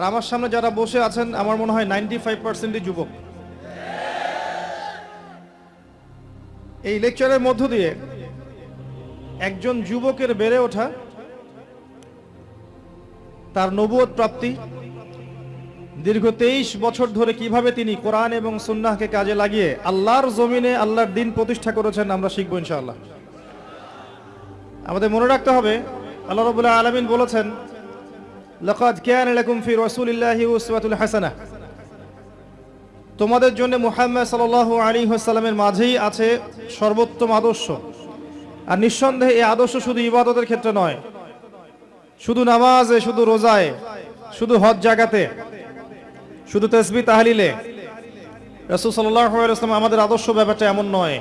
আর আমার সামনে যারা বসে আছেন, আমার মনে হয় নাইনটি ফাইভ পার্সেন্টই যুবক। এই লেকচারের মধ্য দিয়ে একজন যুবকের বেড়ে ওঠা, তার নবুয়ত প্রাপ্তি, দীর্ঘ তেইশ বছর ধরে কীভাবে তিনি কোরআন এবং সুন্নাহকে কাজে লাগিয়ে আল্লাহর জমিনে আল্লাহর দিন প্রতিষ্ঠা করেছেন, আমরা শিখব ইনশাআল্লাহ। আমাদের মনে রাখতে হবে, আল্লাহ রবুল্লাহ আলমিন বলেছেন লকাদ কেয়ান লাকুম ফি রাসূলিল্লাহি উসওয়াতুল হাসানাহ। তোমাদের জন্য মুহাম্মদ সাল্লাল্লাহু আলাইহি ওয়াসাল্লামের মাঝেই আছে সর্বোত্তম আদর্শ। আর নিঃসন্দেহে এই আদর্শ শুধু ইবাদতের ক্ষেত্রে নয়, শুধু নামাজে, শুধু রোজায়, শুধু হজ জাগাতে, শুধু তসবি তাহলিলে। রসুল আলাইহি আমাদের আদর্শ ব্যাপারটা এমন নয়,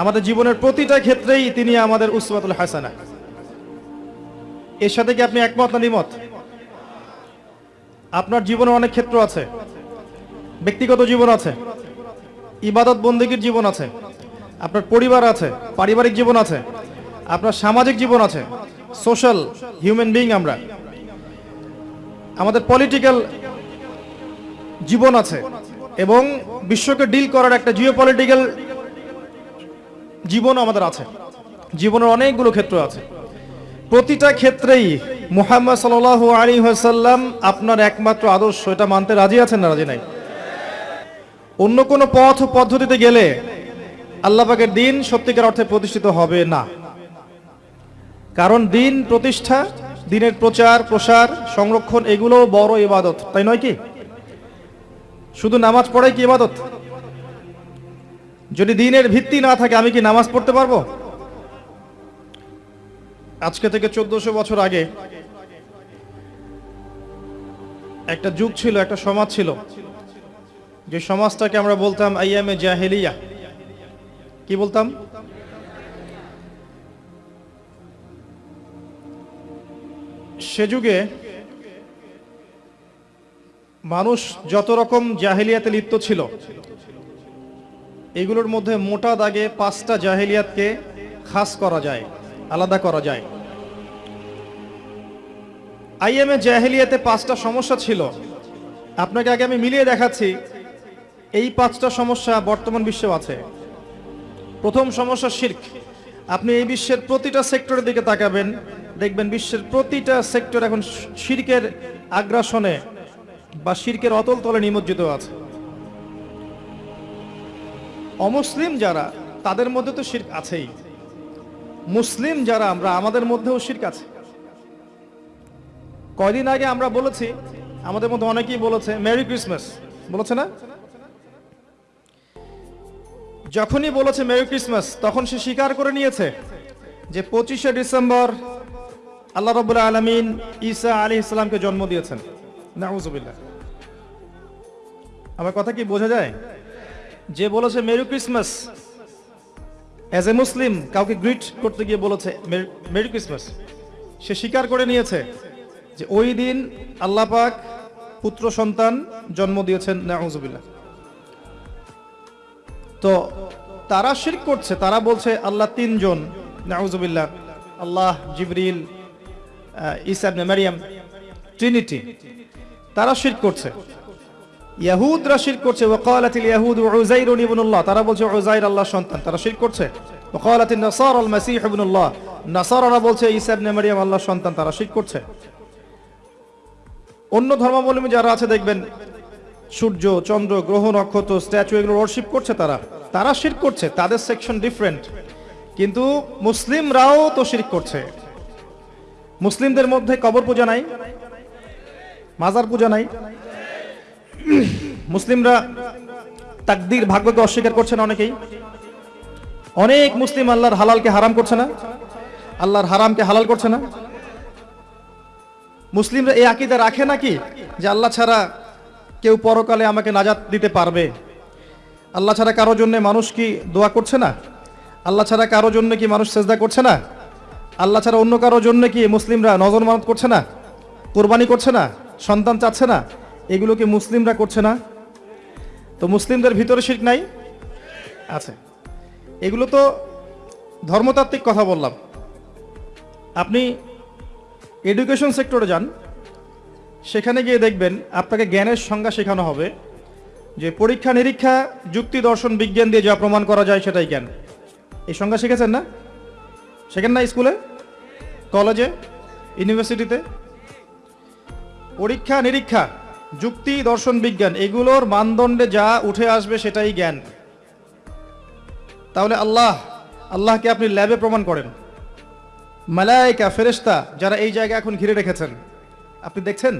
আমাদের জীবনের প্রতিটা ক্ষেত্রেই তিনি আমাদের উসওয়াতুল হাসানা এর সাথে কি আপনি একমত না দ্বিমত? আপনার জীবনে অনেক ক্ষেত্র আছে। ব্যক্তিগত জীবন আছে। ইবাদত বন্দীগীর জীবন আছে। আপনার পরিবার আছে, পারিবারিক জীবন আছে। আপনার সামাজিক জীবন আছে। সোশ্যাল, হিউম্যান বিইং আমরা। আমাদের পলিটিক্যাল জীবন আছে এবং বিশ্বকে ডিল করার একটা জিও পলিটিক্যাল জীবনও আমাদের আছে। জীবনের অনেকগুলো ক্ষেত্র আছে। প্রতিটা ক্ষেত্রেই মুহাম্মদ সাল আলী সাল্লাম আপনার একমাত্র আদর্শ, এটা মানতে রাজি আছেন না রাজি নাই? অন্য কোনো পথ পদ্ধতিতে গেলে আল্লাহ পাকের দিন সত্যিকার অর্থে প্রতিষ্ঠিত হবে না। কারণ দিন প্রতিষ্ঠা, দিনের প্রচার, প্রসার, সংরক্ষণ এগুলো বড় ইবাদত, তাই নয় কি? শুধু নামাজ পড়াই কি ইবাদত? যদি দিনের ভিত্তি না থাকে, আমি কি নামাজ পড়তে পারব? আজকে থেকে চোদ্দশো বছর আগে একটা যুগ ছিল, একটা সমাজ ছিল। যে সমাজটাকে আমরা বলতাম আইয়ামে জাহেলিয়া। কি বলতাম? সে যুগে মানুষ যত রকম জাহেলিয়াতে লিপ্ত ছিল, এগুলোর মধ্যে মোটা দাগে পাঁচটা জাহেলিয়াতকে খাস করা যায়। আলাদা করা যায়। আইএমএ জাহেলিয়াতে পাঁচটা সমস্যা ছিল। আপনাকে আগে আমি মিলিয়ে দেখাচ্ছি, এই পাঁচটা সমস্যা বর্তমান বিশ্বেও আছে। প্রথম সমস্যা শির্ক। আপনি এই বিশ্বের প্রতিটা সেক্টরের দিকে তাকাবেন, দেখবেন বিশ্বের প্রতিটা সেক্টর এখন শির্কের আগ্রাসনে বা শির্কের অতল তলে নিমজ্জিত আছে। অমুসলিম যারা, তাদের মধ্যে তো শির্ক আছেই। মুসলিম যারা, আমরা আমাদের মধ্যেও শির্ক আছে। কয়দিন আগে আমরা বলেছি, আমাদের মধ্যে অনেকেই বলেছে মেরি ক্রিসমাস বলেছে না? যখনই বলেছে মেরি ক্রিসমাস তখন সে স্বীকার করে নিয়েছে যে পঁচিশে ডিসেম্বর আল্লাহ রবুল্লাহ আলমিন ঈসা আলী ইসলামকে জন্ম দিয়েছেন। নাউজুবিল্লাহ। আমার কথা কি বোঝা যায়? যে বলেছে merry Christmas as a Muslim কাউকে গ্রিট করতে গিয়ে বলেছে মেরি ক্রিসমাস সে স্বীকার করে নিয়েছে যে ওই দিন আল্লাহ পাক পুত্র সন্তান জন্ম দিয়েছেন, নাউজুবিল্লাহ। তো তারা শিরক করছে, তারা বলছে, আল্লাহ তিনজন, নাউজুবিল্লাহ, আল্লাহ জিবরিল ইসাবনে মারিয়াম ট্রিনিটি তারা শিরক করছে। ইয়াহুদরা শিরক করছে, ওয়াকালাতিল ইয়াহুদ উযাইর ইবনুল্লাহ। তারা বলছে, উযাইর আল্লাহর সন্তান। তারা শিরক করছে। ওয়াকালাতিন মাসীহ ইবনুল্লাহ। নাসারারা বলছে, ঈসা ইবনে আল্লাহর সন্তান, তারা শিরক করছে। অন্য ধর্মাবলম্বী যারা আছে, দেখবেন, সূর্য, চন্দ্র, গ্রহ, নক্ষত্র, স্ট্যাচু, এগুলো ওয়ার্শিপ করছে তারা। তারা শির করছে, তাদের সেকশন ডিফারেন্ট কিন্তু মুসলিমরাও তো শির করছে। মুসলিমদের মধ্যে কবর পূজা নাই, মাজার পূজা নাই। মুসলিমরা তাকদির ভাগ্যকে অস্বীকার করছে না অনেকেই। অনেক মুসলিম আল্লাহর হালালকে হারাম করছে না, আল্লাহর হারামকে হালাল করছে না। মুসলিমরা এই আকিদা রাখে নাকি যে আল্লাহ ছাড়া কেউ পরকালে আমাকে নাজাত দিতে পারবে? আল্লাহ ছাড়া কারোর জন্য মানুষ কি দোয়া করছে না? আল্লাহ ছাড়া কারোর জন্য কি মানুষ সেজদা করছে না? আল্লাহ ছাড়া অন্য কারোর জন্য কি মুসলিমরা নজর মানত করছে না? কোরবানি করছে না? সন্তান চাচ্ছে না? এগুলো কি মুসলিমরা করছে না। তো মুসলিমদের ভিতরে শির্ক নাই? আছে। এগুলো তো ধর্মতাত্ত্বিক কথা বললাম। আপনি এডুকেশন সেক্টরে যান, সেখানে গিয়ে দেখবেন আপনাকে জ্ঞানের সংজ্ঞা শেখানো হবে যে পরীক্ষা নিরীক্ষা, যুক্তি দর্শন, বিজ্ঞান দিয়ে যা প্রমাণ করা যায় সেটাই জ্ঞান। এই সংজ্ঞা শিখেছেন না? শেখেন না স্কুলে? কলেজে? ইউনিভার্সিটিতে? পরীক্ষা নিরীক্ষা যুক্তি, দর্শন, বিজ্ঞান, এগুলোর মানদণ্ডে যা উঠে আসবে সেটাই জ্ঞান। তাহলে আল্লাহ, আল্লাহকে আপনি ল্যাবে প্রমাণ করেন। মালাইকা ফেরেশতা যারা এই জায়গা এখন ঘিরে রেখেছেন, আপনি দেখছেন?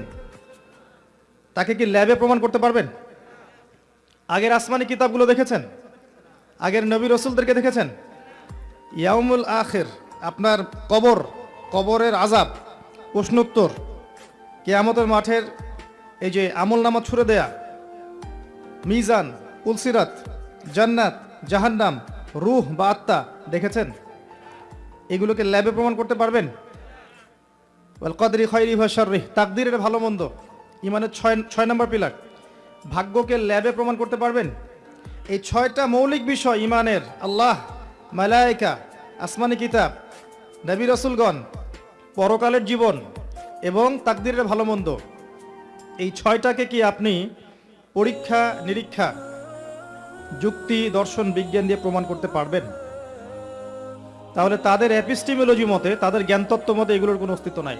তাকে কি ল্যাবে প্রমাণ করতে পারবেন? আগের আসমানি কিতাবগুলো দেখেছেন? আগের নবী রসুলদেরকে দেখেছেন? ইয়ামুল আখের, আপনার কবর, কবরের আজাব প্রশ্নোত্তর, কেয়ামতের মাঠের এই যে আমল নামা ছুড়ে দেয়া, মিজান পুলসিরাত জান্নাত, জাহান্নাম, রুহ বা আত্মা, দেখেছেন? এগুলোকে ল্যাবে প্রমাণ করতে পারবেন? ওয়াল কদরি খয়রি ভাষারি তাকদিরের ভালো মন্দ, ইমানের ছয় ছয় নম্বর পিলার, ভাগ্যকে ল্যাবে প্রমাণ করতে পারবেন? এই ছয়টা মৌলিক বিষয়, ইমানের, আল্লাহ, মালায়িকা, আসমানি কিতাব, নবী রসুলগণ, পরকালের জীবন এবং তাকদিরের ভালো মন্দ। এই ছয়টাকে কি আপনি পরীক্ষা, নিরীক্ষা, যুক্তি, দর্শন, বিজ্ঞান দিয়ে প্রমাণ করতে পারবেন? তাহলে তাদের অ্যাপিস্টিমোলজি মতে, তাদের জ্ঞানতত্ত্ব মতে এগুলোর কোনো অস্তিত্ব নাই।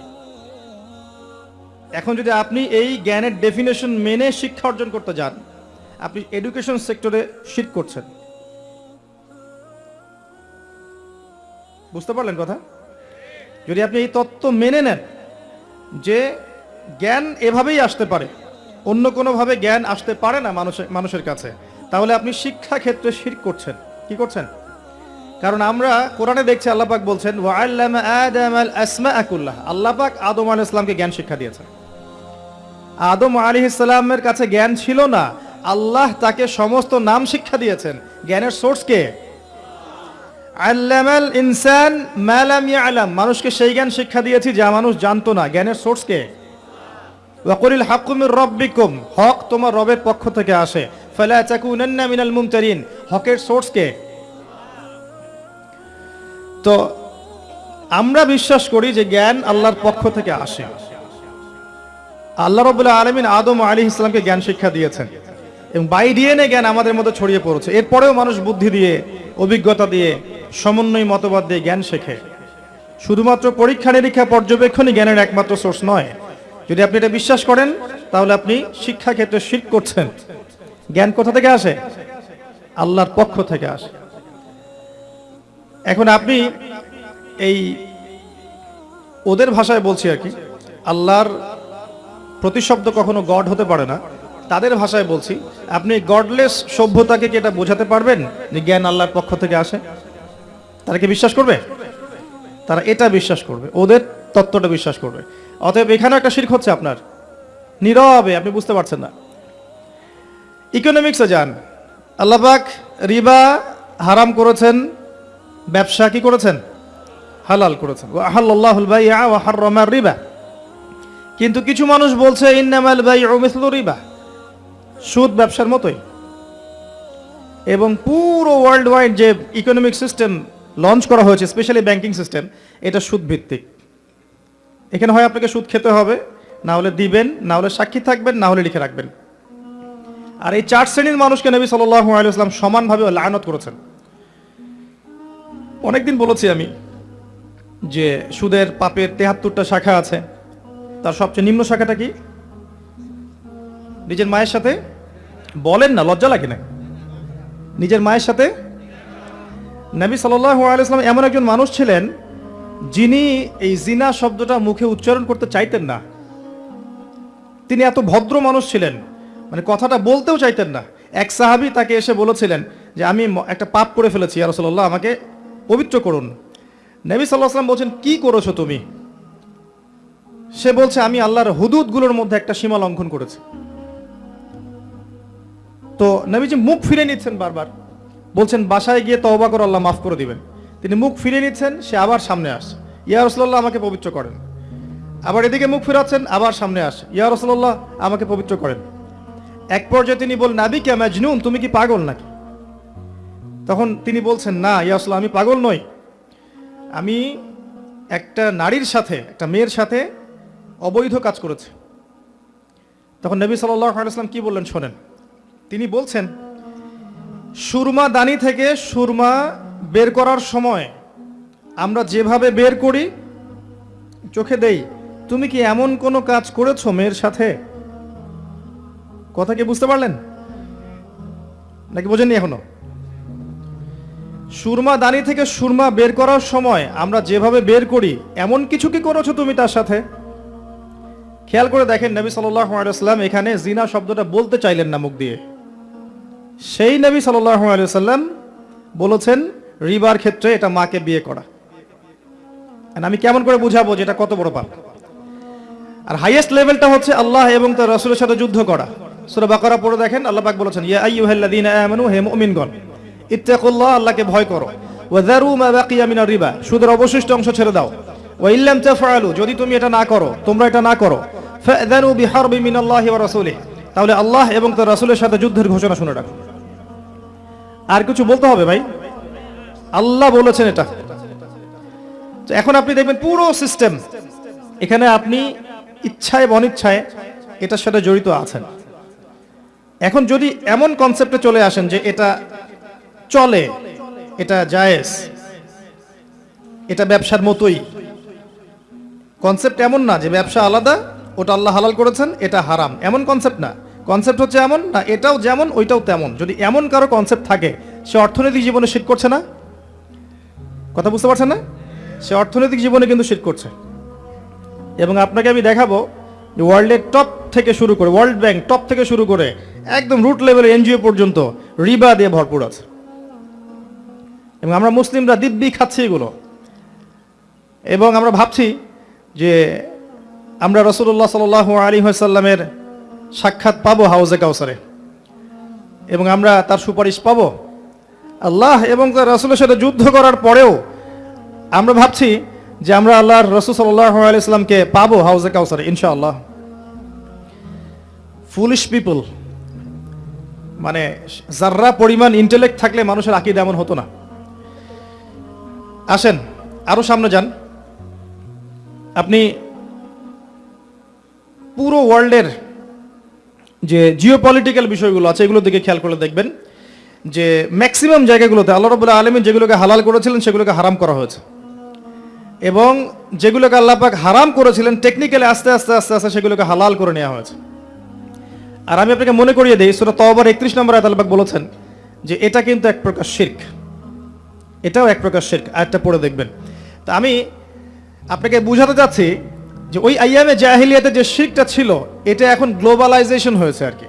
এখন যদি আপনি এই জ্ঞানের ডেফিনেশন মেনে শিক্ষা অর্জন করতে যান, আপনি এডুকেশন সেক্টরে শিট করছেন। বুঝতে পারলেন কথা? যদি আপনি এই তত্ত্ব মেনে নেন যে জ্ঞান এভাবেই আসতে পারে। অন্য কোনোভাবে জ্ঞান আসতে পারে না মানুষের মানুষের কাছে। তাহলে আপনি শিক্ষা ক্ষেত্রে শির করছেন। কি করছেন? কারণ আমরা কোরআনে দেখছি আল্লাপাক বলছেন আল্লাপাক আদম আল ইসলামকে জ্ঞান শিক্ষা দিয়েছেন। আদম আলী ইসলামের কাছে জ্ঞান ছিল না। আল্লাহ তাকে সমস্ত নাম শিক্ষা দিয়েছেন। জ্ঞানের সোর্স কে? আল্লামাল ইনসান মানুষকে সেই জ্ঞান শিক্ষা দিয়েছি যা মানুষ জানতো না। জ্ঞানের সোর্স কে? হক তোমার রবের পক্ষ থেকে আসে। মিনাল মুমতারিন, হকের তো আমরা বিশ্বাস করি যে জ্ঞান আল্লাহর পক্ষ থেকে আসে। আল্লাহ রবুল্লাহ আলমিন আদম আলী ইসলামকে জ্ঞান শিক্ষা দিয়েছেন। এবং বাই ডিএনএ জ্ঞান আমাদের মধ্যে ছড়িয়ে পড়েছে। এরপরেও মানুষ বুদ্ধি দিয়ে, অভিজ্ঞতা দিয়ে, সমন্বয় মতবাদ দিয়ে জ্ঞান শেখে। শুধুমাত্র পরীক্ষা নিরীক্ষা পর্যবেক্ষণই জ্ঞানের একমাত্র সোর্স নয়। যদি আপনি এটা বিশ্বাস করেন, তাহলে আপনি শিক্ষা ক্ষেত্রে শিখ করছেন। জ্ঞান কোথা থেকে আসে? আল্লাহর পক্ষ থেকে আসে। এখন আপনি এই ওদের ভাষায় বলছি আর কি, আল্লাহর প্রতিশব্দ কখনো গড হতে পারে না, তাদের ভাষায় বলছি, আপনি গডলেস সভ্যতাকে কি এটা বোঝাতে পারবেন? যে জ্ঞান আল্লাহর পক্ষ থেকে আসে। তারা কি বিশ্বাস করবে? তারা এটা বিশ্বাস করবে, ওদের তত্ত্বটা বিশ্বাস করবে। অতএব এখানে একটা শির্ক হচ্ছে আপনার। নীরবে, আপনি বুঝতে পারছেন না। ইকোনমিক্সে যান। আল্লাপাক রিবা হারাম করেছেন, ব্যবসা কি করেছেন? হালাল করেছেন। আহাল্লাহুল ওয়া হাররামা রিবা। কিন্তু কিছু মানুষ বলছে, ইন্নামাল বাইউ মিসলু রিবা। সুদ ব্যবসার মতোই। এবং পুরো ওয়ার্ল্ড ওয়াইড যে ইকোনমিক সিস্টেম লঞ্চ করা হয়েছে স্পেশালি ব্যাংকিং সিস্টেম এটা সুদ ভিত্তিক এখানে হয় আপনাকে সুদ খেতে হবে, না হলে দিবেন, না হলে সাক্ষী থাকবেন, না হলে লিখে রাখবেন। আর এই চার শ্রেণির মানুষকে নবী সাল্লাহ আলাইসলাম সমানভাবে লায়নত করেছেন। অনেকদিন বলেছি আমি যে সুদের পাপের তেহাত্তরটা শাখা আছে, তার সবচেয়ে নিম্ন শাখাটা কি? নিজের মায়ের সাথে? বলেন না, লজ্জা লাগে না। নিজের মায়ের সাথে? নবী সাল্লাম এমন একজন মানুষ ছিলেন যিনি এই জিনা শব্দটা মুখে উচ্চারণ করতে চাইতেন না, তিনি এত ভদ্র মানুষ ছিলেন মানে কথাটা বলতেও চাইতেন না। এক সাহাবি তাকে এসে বলেছিলেন যে, আমি একটা পাপ করে ফেলেছি রসল্লাহ আমাকে পবিত্র করুন। নবী সাল্লাহ সাল্লাম বলছেন, কি করেছ তুমি? সে বলছে, আমি আল্লাহর হুদুদগুলোর মধ্যে একটা সীমা লঙ্ঘন করেছি। তো নবীজি মুখ ফিরে নিচ্ছেন বারবার, বলছেন, বাসায় গিয়ে তওবা করে, আল্লাহ মাফ করে দিবেন। তিনি মুখ ফিরে নিচ্ছেন, সে আবার সামনে আসে ইয়া রসল্লাহ আমাকে পবিত্র করেন। আবার এদিকে মুখ ফিরাচ্ছেন, আবার সামনে আসে ইয়া রসল্লাহ আমাকে পবিত্র করেন। এক পর্যায়ে তিনি বল নাবি কে ম্যাজনুন তুমি কি পাগল নাকি? তখন তিনি বলছেন, না, ইয়া রসল্লাহ আমি পাগল নই। আমি একটা নারীর সাথে, একটা মেয়ের সাথে অবৈধ কাজ করেছে। তখন নবী সাল্লাম কি বললেন, শোনেন। তিনি বলছেন, সুরমা দানি থেকে সুরমা বের করার সময় আমরা যেভাবে বের করি, চোখে দেই, তুমি কি এমন কোনো কাজ করেছ মেয়ের সাথে? কথা কি বুঝতে পারলেন? নাকি বোঝেননি এখনও? সুরমা দানি থেকে সুরমা বের করার সময় আমরা যেভাবে বের করি, এমন কিছু কি করেছ তুমি তার সাথে? খেয়াল করে দেখেন নবী সাল্লাম এখানে জিনা শব্দটা বলতে চাইলেন না মুখ দিয়ে। সেই নবী সাল্লাম বলেছেন রিবার ক্ষেত্রে এটা মাকে বিয়ে করা। আমি কেমন করে বুঝাবো যে এটা কত বড় পাপ? আর হাইয়েস্ট লেভেলটা হচ্ছে আল্লাহ এবং তার রসুলের সাথে যুদ্ধ করা। সূরা বাকারা পড়ে দেখেন, আল্লাহ পাক বলেছেন, ইয়া আইয়ুহাল্লাযীনা আমানু, হে মুমিনগণ, ইত্তাকুল্লাহ, আল্লাহকে ভয় করো। ওয়া যারু মা বাকিয়া মিনার রিবা, সুদের অবশিষ্ট অংশ ছেড়ে দাও। ওয়া ইল্লাম তাফআলু, যদি তুমি এটা না করো, তোমরা এটা না করো। ফাযানু বিহারবি মিনাল্লাহি ওয়া রাসূলিহি। তাহলে আল্লাহ এবং তার রাসূলের সাথে যুদ্ধের ঘোষণা শুনে রাখো। আর কিছু বলতে হবে ভাই? আল্লাহ বলেছেন এটা। এখন আপনি দেখবেন পুরো সিস্টেম এখানে আপনি ইচ্ছায় অনিচ্ছায় এটার সাথে জড়িত আছেন। এখন যদি এমন কনসেপ্টে চলে আসেন যে এটা চলে, এটা জায়েজ, এটা ব্যবসার মতোই। কনসেপ্ট এমন না যে ব্যবসা আলাদা, ওটা আল্লাহ হালাল করেছেন, এটা হারাম। এমন কনসেপ্ট না। কনসেপ্ট হচ্ছে এমন, না, এটাও যেমন, ওইটাও তেমন। যদি এমন কারও কনসেপ্ট থাকে, সে অর্থনৈতিক জীবনে শিট করছে না। কথা বুঝতে পারছেন না? সে অর্থনৈতিক জীবনে কিন্তু শিট করছে। এবং আপনাকে আমি দেখাবো যে ওয়ার্ল্ডের টপ থেকে শুরু করে ওয়ার্ল্ড ব্যাংক টপ থেকে শুরু করে, একদম রুট লেভেলের এনজিও পর্যন্ত রিবা দিয়ে ভরপুর আছে। এবং আমরা মুসলিমরা দিব্যি খাচ্ছি এগুলো। এবং আমরা ভাবছি যে আমরা রসুল্লাহ সাল আলী সাল্লামের সাক্ষাৎ পাবো হাউজে কাউসারে এবং আমরা তার সুপারিশ পাবো আল্লাহ এবং তার রসুলের সাথে যুদ্ধ করার পরেও আমরা ভাবছি যে আমরা আল্লাহর রসুল সাল্লাহ আলাইসলামকে পাবো হাউজে কাউসার, ইনশাআল্লাহ। ফুলিশ পিপল মানে যার্রা পরিমাণ ইন্টেলেক্ট থাকলে মানুষের আকিদ এমন হতো না। আসেন, আরও সামনে যান। আপনি পুরো ওয়ার্ল্ডের যে জিও পলিটিক্যাল বিষয়গুলো আছে, এগুলোর দিকে খেয়াল করে দেখবেন। যে ম্যাক্সিমাম জায়গাগুলোতে আল্লাহ রবুল্লাহ আলমিন যেগুলোকে হালাল করেছিলেন, সেগুলোকে হারাম করা হয়েছে। এবং যেগুলোকে আল্লাপাক হারাম করেছিলেন টেকনিক্যালি আস্তে আস্তে আস্তে আস্তে সেগুলোকে হালাল করে নেওয়া হয়েছে। আর আমি আপনাকে মনে করিয়ে দিই, সুরা তবার একত্রিশ নম্বর আয়াত আল্লাপাক বলেছেন যে এটা কিন্তু এক প্রকার শির্ক। এটাও এক প্রকার শির্ক। আয়াতটা পড়ে দেখবেন। তা আমি আপনাকে বুঝাতে চাচ্ছি যে ওই আইয়ামে জাহিলিয়াতে যে শিরকটা ছিল, এটা এখন গ্লোবালাইজেশন হয়েছে আর কি।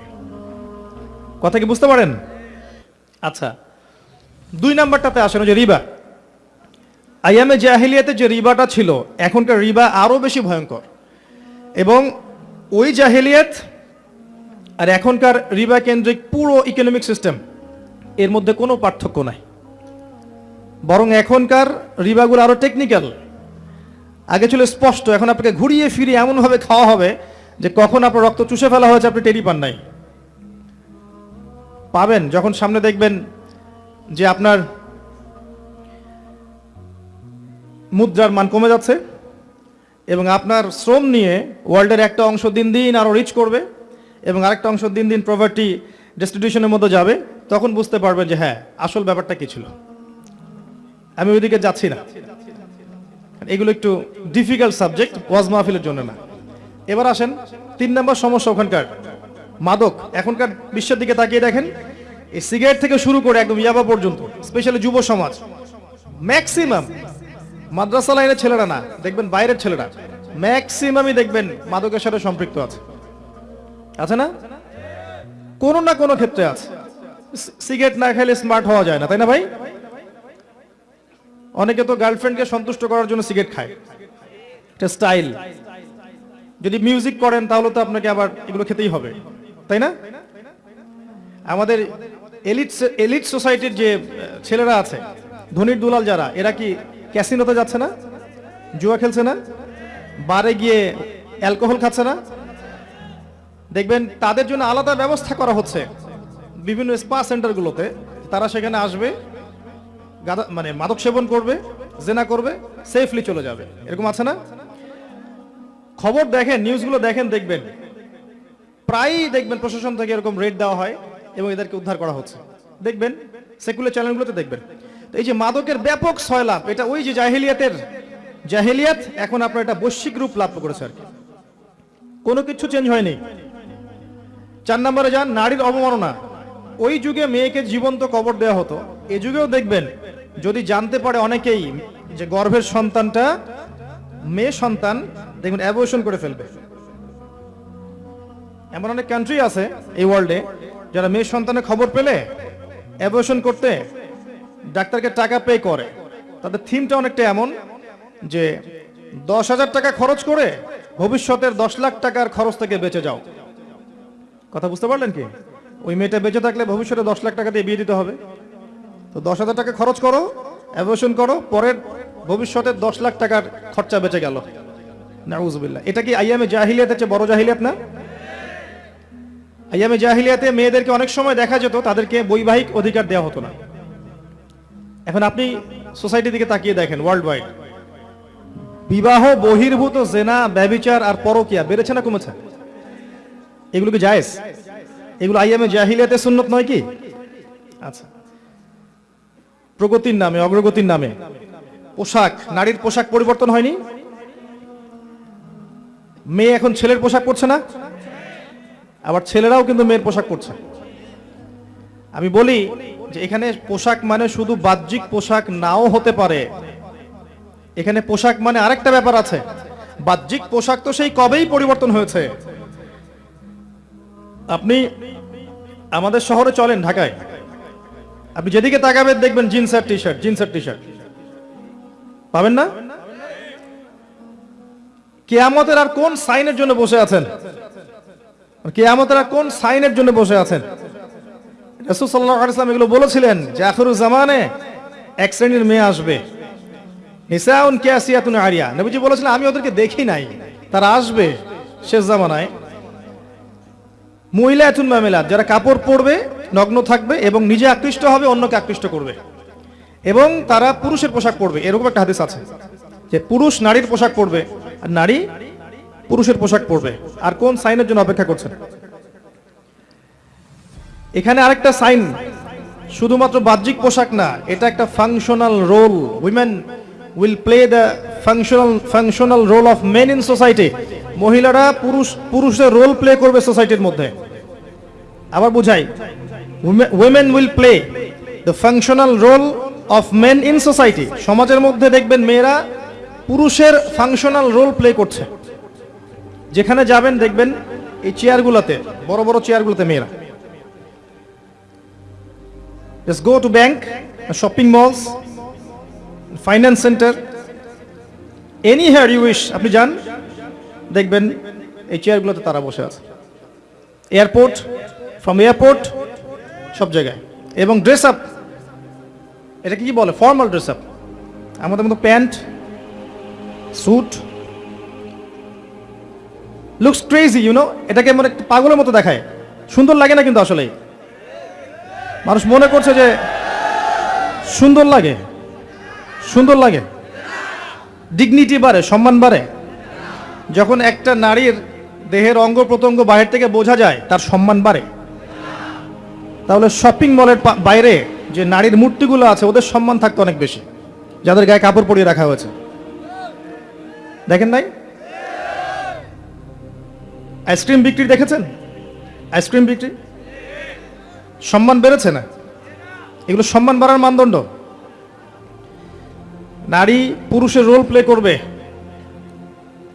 কথা কি বুঝতে পারেন? আচ্ছা দুই নাম্বারটাতে আসেন যে রিবা। আইয়ামে জাহিলিয়াতে যে রিবাটা ছিল, এখনকার রিবা আরও বেশি ভয়ঙ্কর। এবং ওই জাহিলিয়াত আর এখনকার রিবা কেন্দ্রিক পুরো ইকোনমিক সিস্টেম এর মধ্যে কোনো পার্থক্য নাই। বরং এখনকার রিবাগুলো আরও টেকনিক্যাল আগে ছিল স্পষ্ট, এখন আপনাকে ঘুরিয়ে ফিরিয়ে এমনভাবে খাওয়া হবে যে কখন আপনার রক্ত চুষে ফেলা হয়েছে, আপনি টেরি পান নাই। পাবেন, যখন সামনে দেখবেন যে আপনার মুদ্রার মান কমে যাচ্ছে এবং আপনার শ্রম নিয়ে ওয়ার্ল্ডের একটা অংশ দিন দিন আরও রিচ করবে এবং আরেকটা অংশ দিন দিন প্রভার্টি ডিস্ট্রিবিউশনের মধ্যে যাবে, তখন বুঝতে পারবেন যে হ্যাঁ আসল ব্যাপারটা কী ছিল। আমি ওইদিকে যাচ্ছি না। এগুলো একটু ডিফিকাল্ট সাবজেক্ট ওয়াজ মাহফিলের জন্য না। এবার আসেন, তিন নম্বর সমস্যা ওখানকার। মাদক এখনকার বিশ্বের দিকে তাকিয়ে দেখেন, এই সিগারেট থেকে শুরু করে একদম ইয়াবা পর্যন্ত স্পেশালি যুব সমাজ। ম্যাক্সিমাম মাদ্রাসা লাইনের ছেলেরা না, দেখবেন বাইরের ছেলেরা। ম্যাক্সিমামই দেখবেন মাদকের সাথে সম্পৃক্ত আছে। আছে না? কোনো না কোনো ক্ষেত্রে আছে। সিগারেট না খেলে স্মার্ট হওয়া যায় না, তাই না ভাই? অনেকে তো গার্লফ্রেন্ডকে সন্তুষ্ট করার জন্য সিগারেট খায়। স্টাইল যদি মিউজিক করেন, তাহলে তো আপনাকে আবার এগুলো খেতেই হবে। তাই না? আমাদের এলিট এলিট সোসাইটির যে ছেলেরা আছে, ধনির দুলাল যারা, এরা কি ক্যাসিনোতে যাচ্ছে না? জুয়া খেলছে না? বারে গিয়ে অ্যালকোহল খাচ্ছে না? দেখবেন তাদের জন্য আলাদা ব্যবস্থা করা হচ্ছে। বিভিন্ন স্পা সেন্টারগুলোতে তারা সেখানে আসবে গাদা মানে মাদক সেবন করবে, জেনা করবে সেফলি চলে যাবে। এরকম আছে না? খবর দেখেন নিউজগুলো দেখেন, দেখবেন। প্রায়ই দেখবেন প্রশাসন থেকে এরকম রেট দেওয়া হয় এবং এদেরকে উদ্ধার করা হচ্ছে। দেখবেন সেকুলার চ্যানেলগুলোতে দেখবেন। তো এই যে মাদকের ব্যাপক সয়লাভ এটা ওই যে জাহেলিয়াতের জাহেলিয়াত, এখন আপনার এটা বৈশ্বিক রূপ লাভ করেছে আর কি। কোনো কিছু চেঞ্জ হয়নি। চার নম্বরে যান, নারীর অবমাননা। ওই যুগে মেয়েকে জীবন্ত কবর দেওয়া হতো। এ যুগেও দেখবেন, যদি জানতে পারে অনেকেই যে গর্ভের সন্তানটা মেয়ে সন্তান, দেখবেন অ্যাবর্শন করে ফেলবে। এমন অনেক কান্ট্রি আছে এই ওয়ার্ল্ডে যারা মেয়ে সন্তানের খবর পেলে অ্যাবর্শন করতে ডাক্তারকে টাকা পে করে। তাদের থিমটা অনেকটা এমন যে দশ হাজার টাকা খরচ করে ভবিষ্যতের দশ লাখ টাকার খরচ থেকে বেঁচে যাও। কথা বুঝতে পারলেন কি? ওই মেয়েটা বেঁচে থাকলে ভবিষ্যতে দশ লাখ টাকা দিয়ে বিয়ে দিতে হবে। তো দশ হাজার টাকা খরচ করো অ্যাবর্শন করো, পরের ভবিষ্যতে দশ লাখ টাকার খরচা বেঁচে গেল। নাউজুবিল্লাহ। এটা কি আইয়ামে জাহিলিয়াতের চেয়ে বড় জাহিলিয়াত না? আইয়ামে জাহিলিয়াতে মেয়েদেরকে অনেক সময় দেখা যেত, তাদেরকে বৈবাহিক অধিকার দেওয়া হতো না। এখন আপনি সোসাইটির দিকে তাকিয়ে দেখেন ওয়ার্ল্ড ওয়াইড বিবাহ, বহির্ভূত জেনা, ব্যবিচার আর পরকিয়া, বেড়েছে না কমেছে? এগুলো কি জায়েজ? এগুলো আইয়ামে জাহিলিয়াতে সুন্নত নয় কি? আচ্ছা। প্রগতির নামে, অগ্রগতির নামে। পোশাক, নারীর পোশাক পরিবর্তন হয়নি? মেয়ে এখন ছেলের পোশাক পরছে না? আবার ছেলেরাও কিন্তু মেয়ের পোশাক পরছে। আমি বলি যে এখানে পোশাক মানে শুধু বাহ্যিক পোশাক নাও হতে পারে। এখানে পোশাক মানে আরেকটা ব্যাপার আছে। বাহ্যিক পোশাক তো সেই কবেই পরিবর্তন হয়েছে। আপনি আমাদের শহরে চলেন ঢাকায়। আপনি যেদিকে তাকাবেন দেখবেন জিন্স আর টি শার্ট জিন্স আর টি শার্ট পাবেন না? কেয়ামতের আর কোন সাইনের জন্য বসে আছেন? কেয়ামতের কোন সাইনের জন্য বসে আছেন? রসুল সাল্লাহ আলাইসলাম এগুলো বলেছিলেন যে আখরুজ জামানে এক শ্রেণির মেয়ে আসবে। নিসাউন আরিয়া। নবীজি বলেছিলেন, আমি ওদেরকে দেখি নাই। তারা আসবে শেষ জামানায়। মহিলা এতুন মামেলাত, যারা কাপড় পরবে, নগ্ন থাকবে এবং নিজে আকৃষ্ট হবে, অন্যকে আকৃষ্ট করবে। এবং তারা পুরুষের পোশাক পরবে। এরকম একটা হাদিস আছে যে পুরুষ নারীর পোশাক পরবে আর নারী পুরুষের পোশাক পরবে। আর কোন সাইনের জন্য অপেক্ষা করছেন? এখানে আরেকটা সাইন, শুধুমাত্র বাহ্যিক পোশাক না, এটা একটা functional role women will play the functional functional role of men in society মহিলারা পুরুষ পুরুষের রোল প্লে করবে সোসাইটির মধ্যে। আবার বুঝাই women will play the functional role of men in society সমাজের মধ্যে দেখবেন মেয়েরা পুরুষের ফাংশনাল রোল প্লে করছে। যেখানে যাবেন দেখবেন এই চেয়ারগুলোতে বড় বড় চেয়ারগুলোতে মেয়েরা। Just go to bank, shopping malls, finance center, anywhere you wish আপনি যান দেখবেন এই চেয়ারগুলোতে তারা বসে আছে। এয়ারপোর্ট ফ্রম এয়ারপোর্ট সব জায়গায়। এবং ড্রেস আপ এটা কি বলে? ফর্মাল ড্রেস আপ আমাদের মতো pant suit looks crazy you know এটাকে মনে পাগলের মতো দেখায়। সুন্দর লাগে না কিন্তু আসলে মানুষ মনে করছে যে সুন্দর লাগে। সুন্দর লাগে। ডিগনিটি বাড়ে, সম্মান বাড়ে। যখন একটা নারীর দেহের অঙ্গ প্রত্যঙ্গ বাইরে থেকে বোঝা যায়, তার সম্মান বাড়ে। তাহলে শপিং মলের বাইরে যে নারীর মূর্তিগুলো আছে, ওদের সম্মান থাকতো অনেক বেশি। যাদের গায়ে কাপড় পরিয়ে রাখা হয়েছে। দেখেন নাই? আইসক্রিম বিক্রি দেখেছেন? আইসক্রিম বিক্রি? সম্মান বেড়েছে না? এগুলো সম্মান বাড়ার মানদণ্ড। নারী পুরুষের রোল প্লে করবে।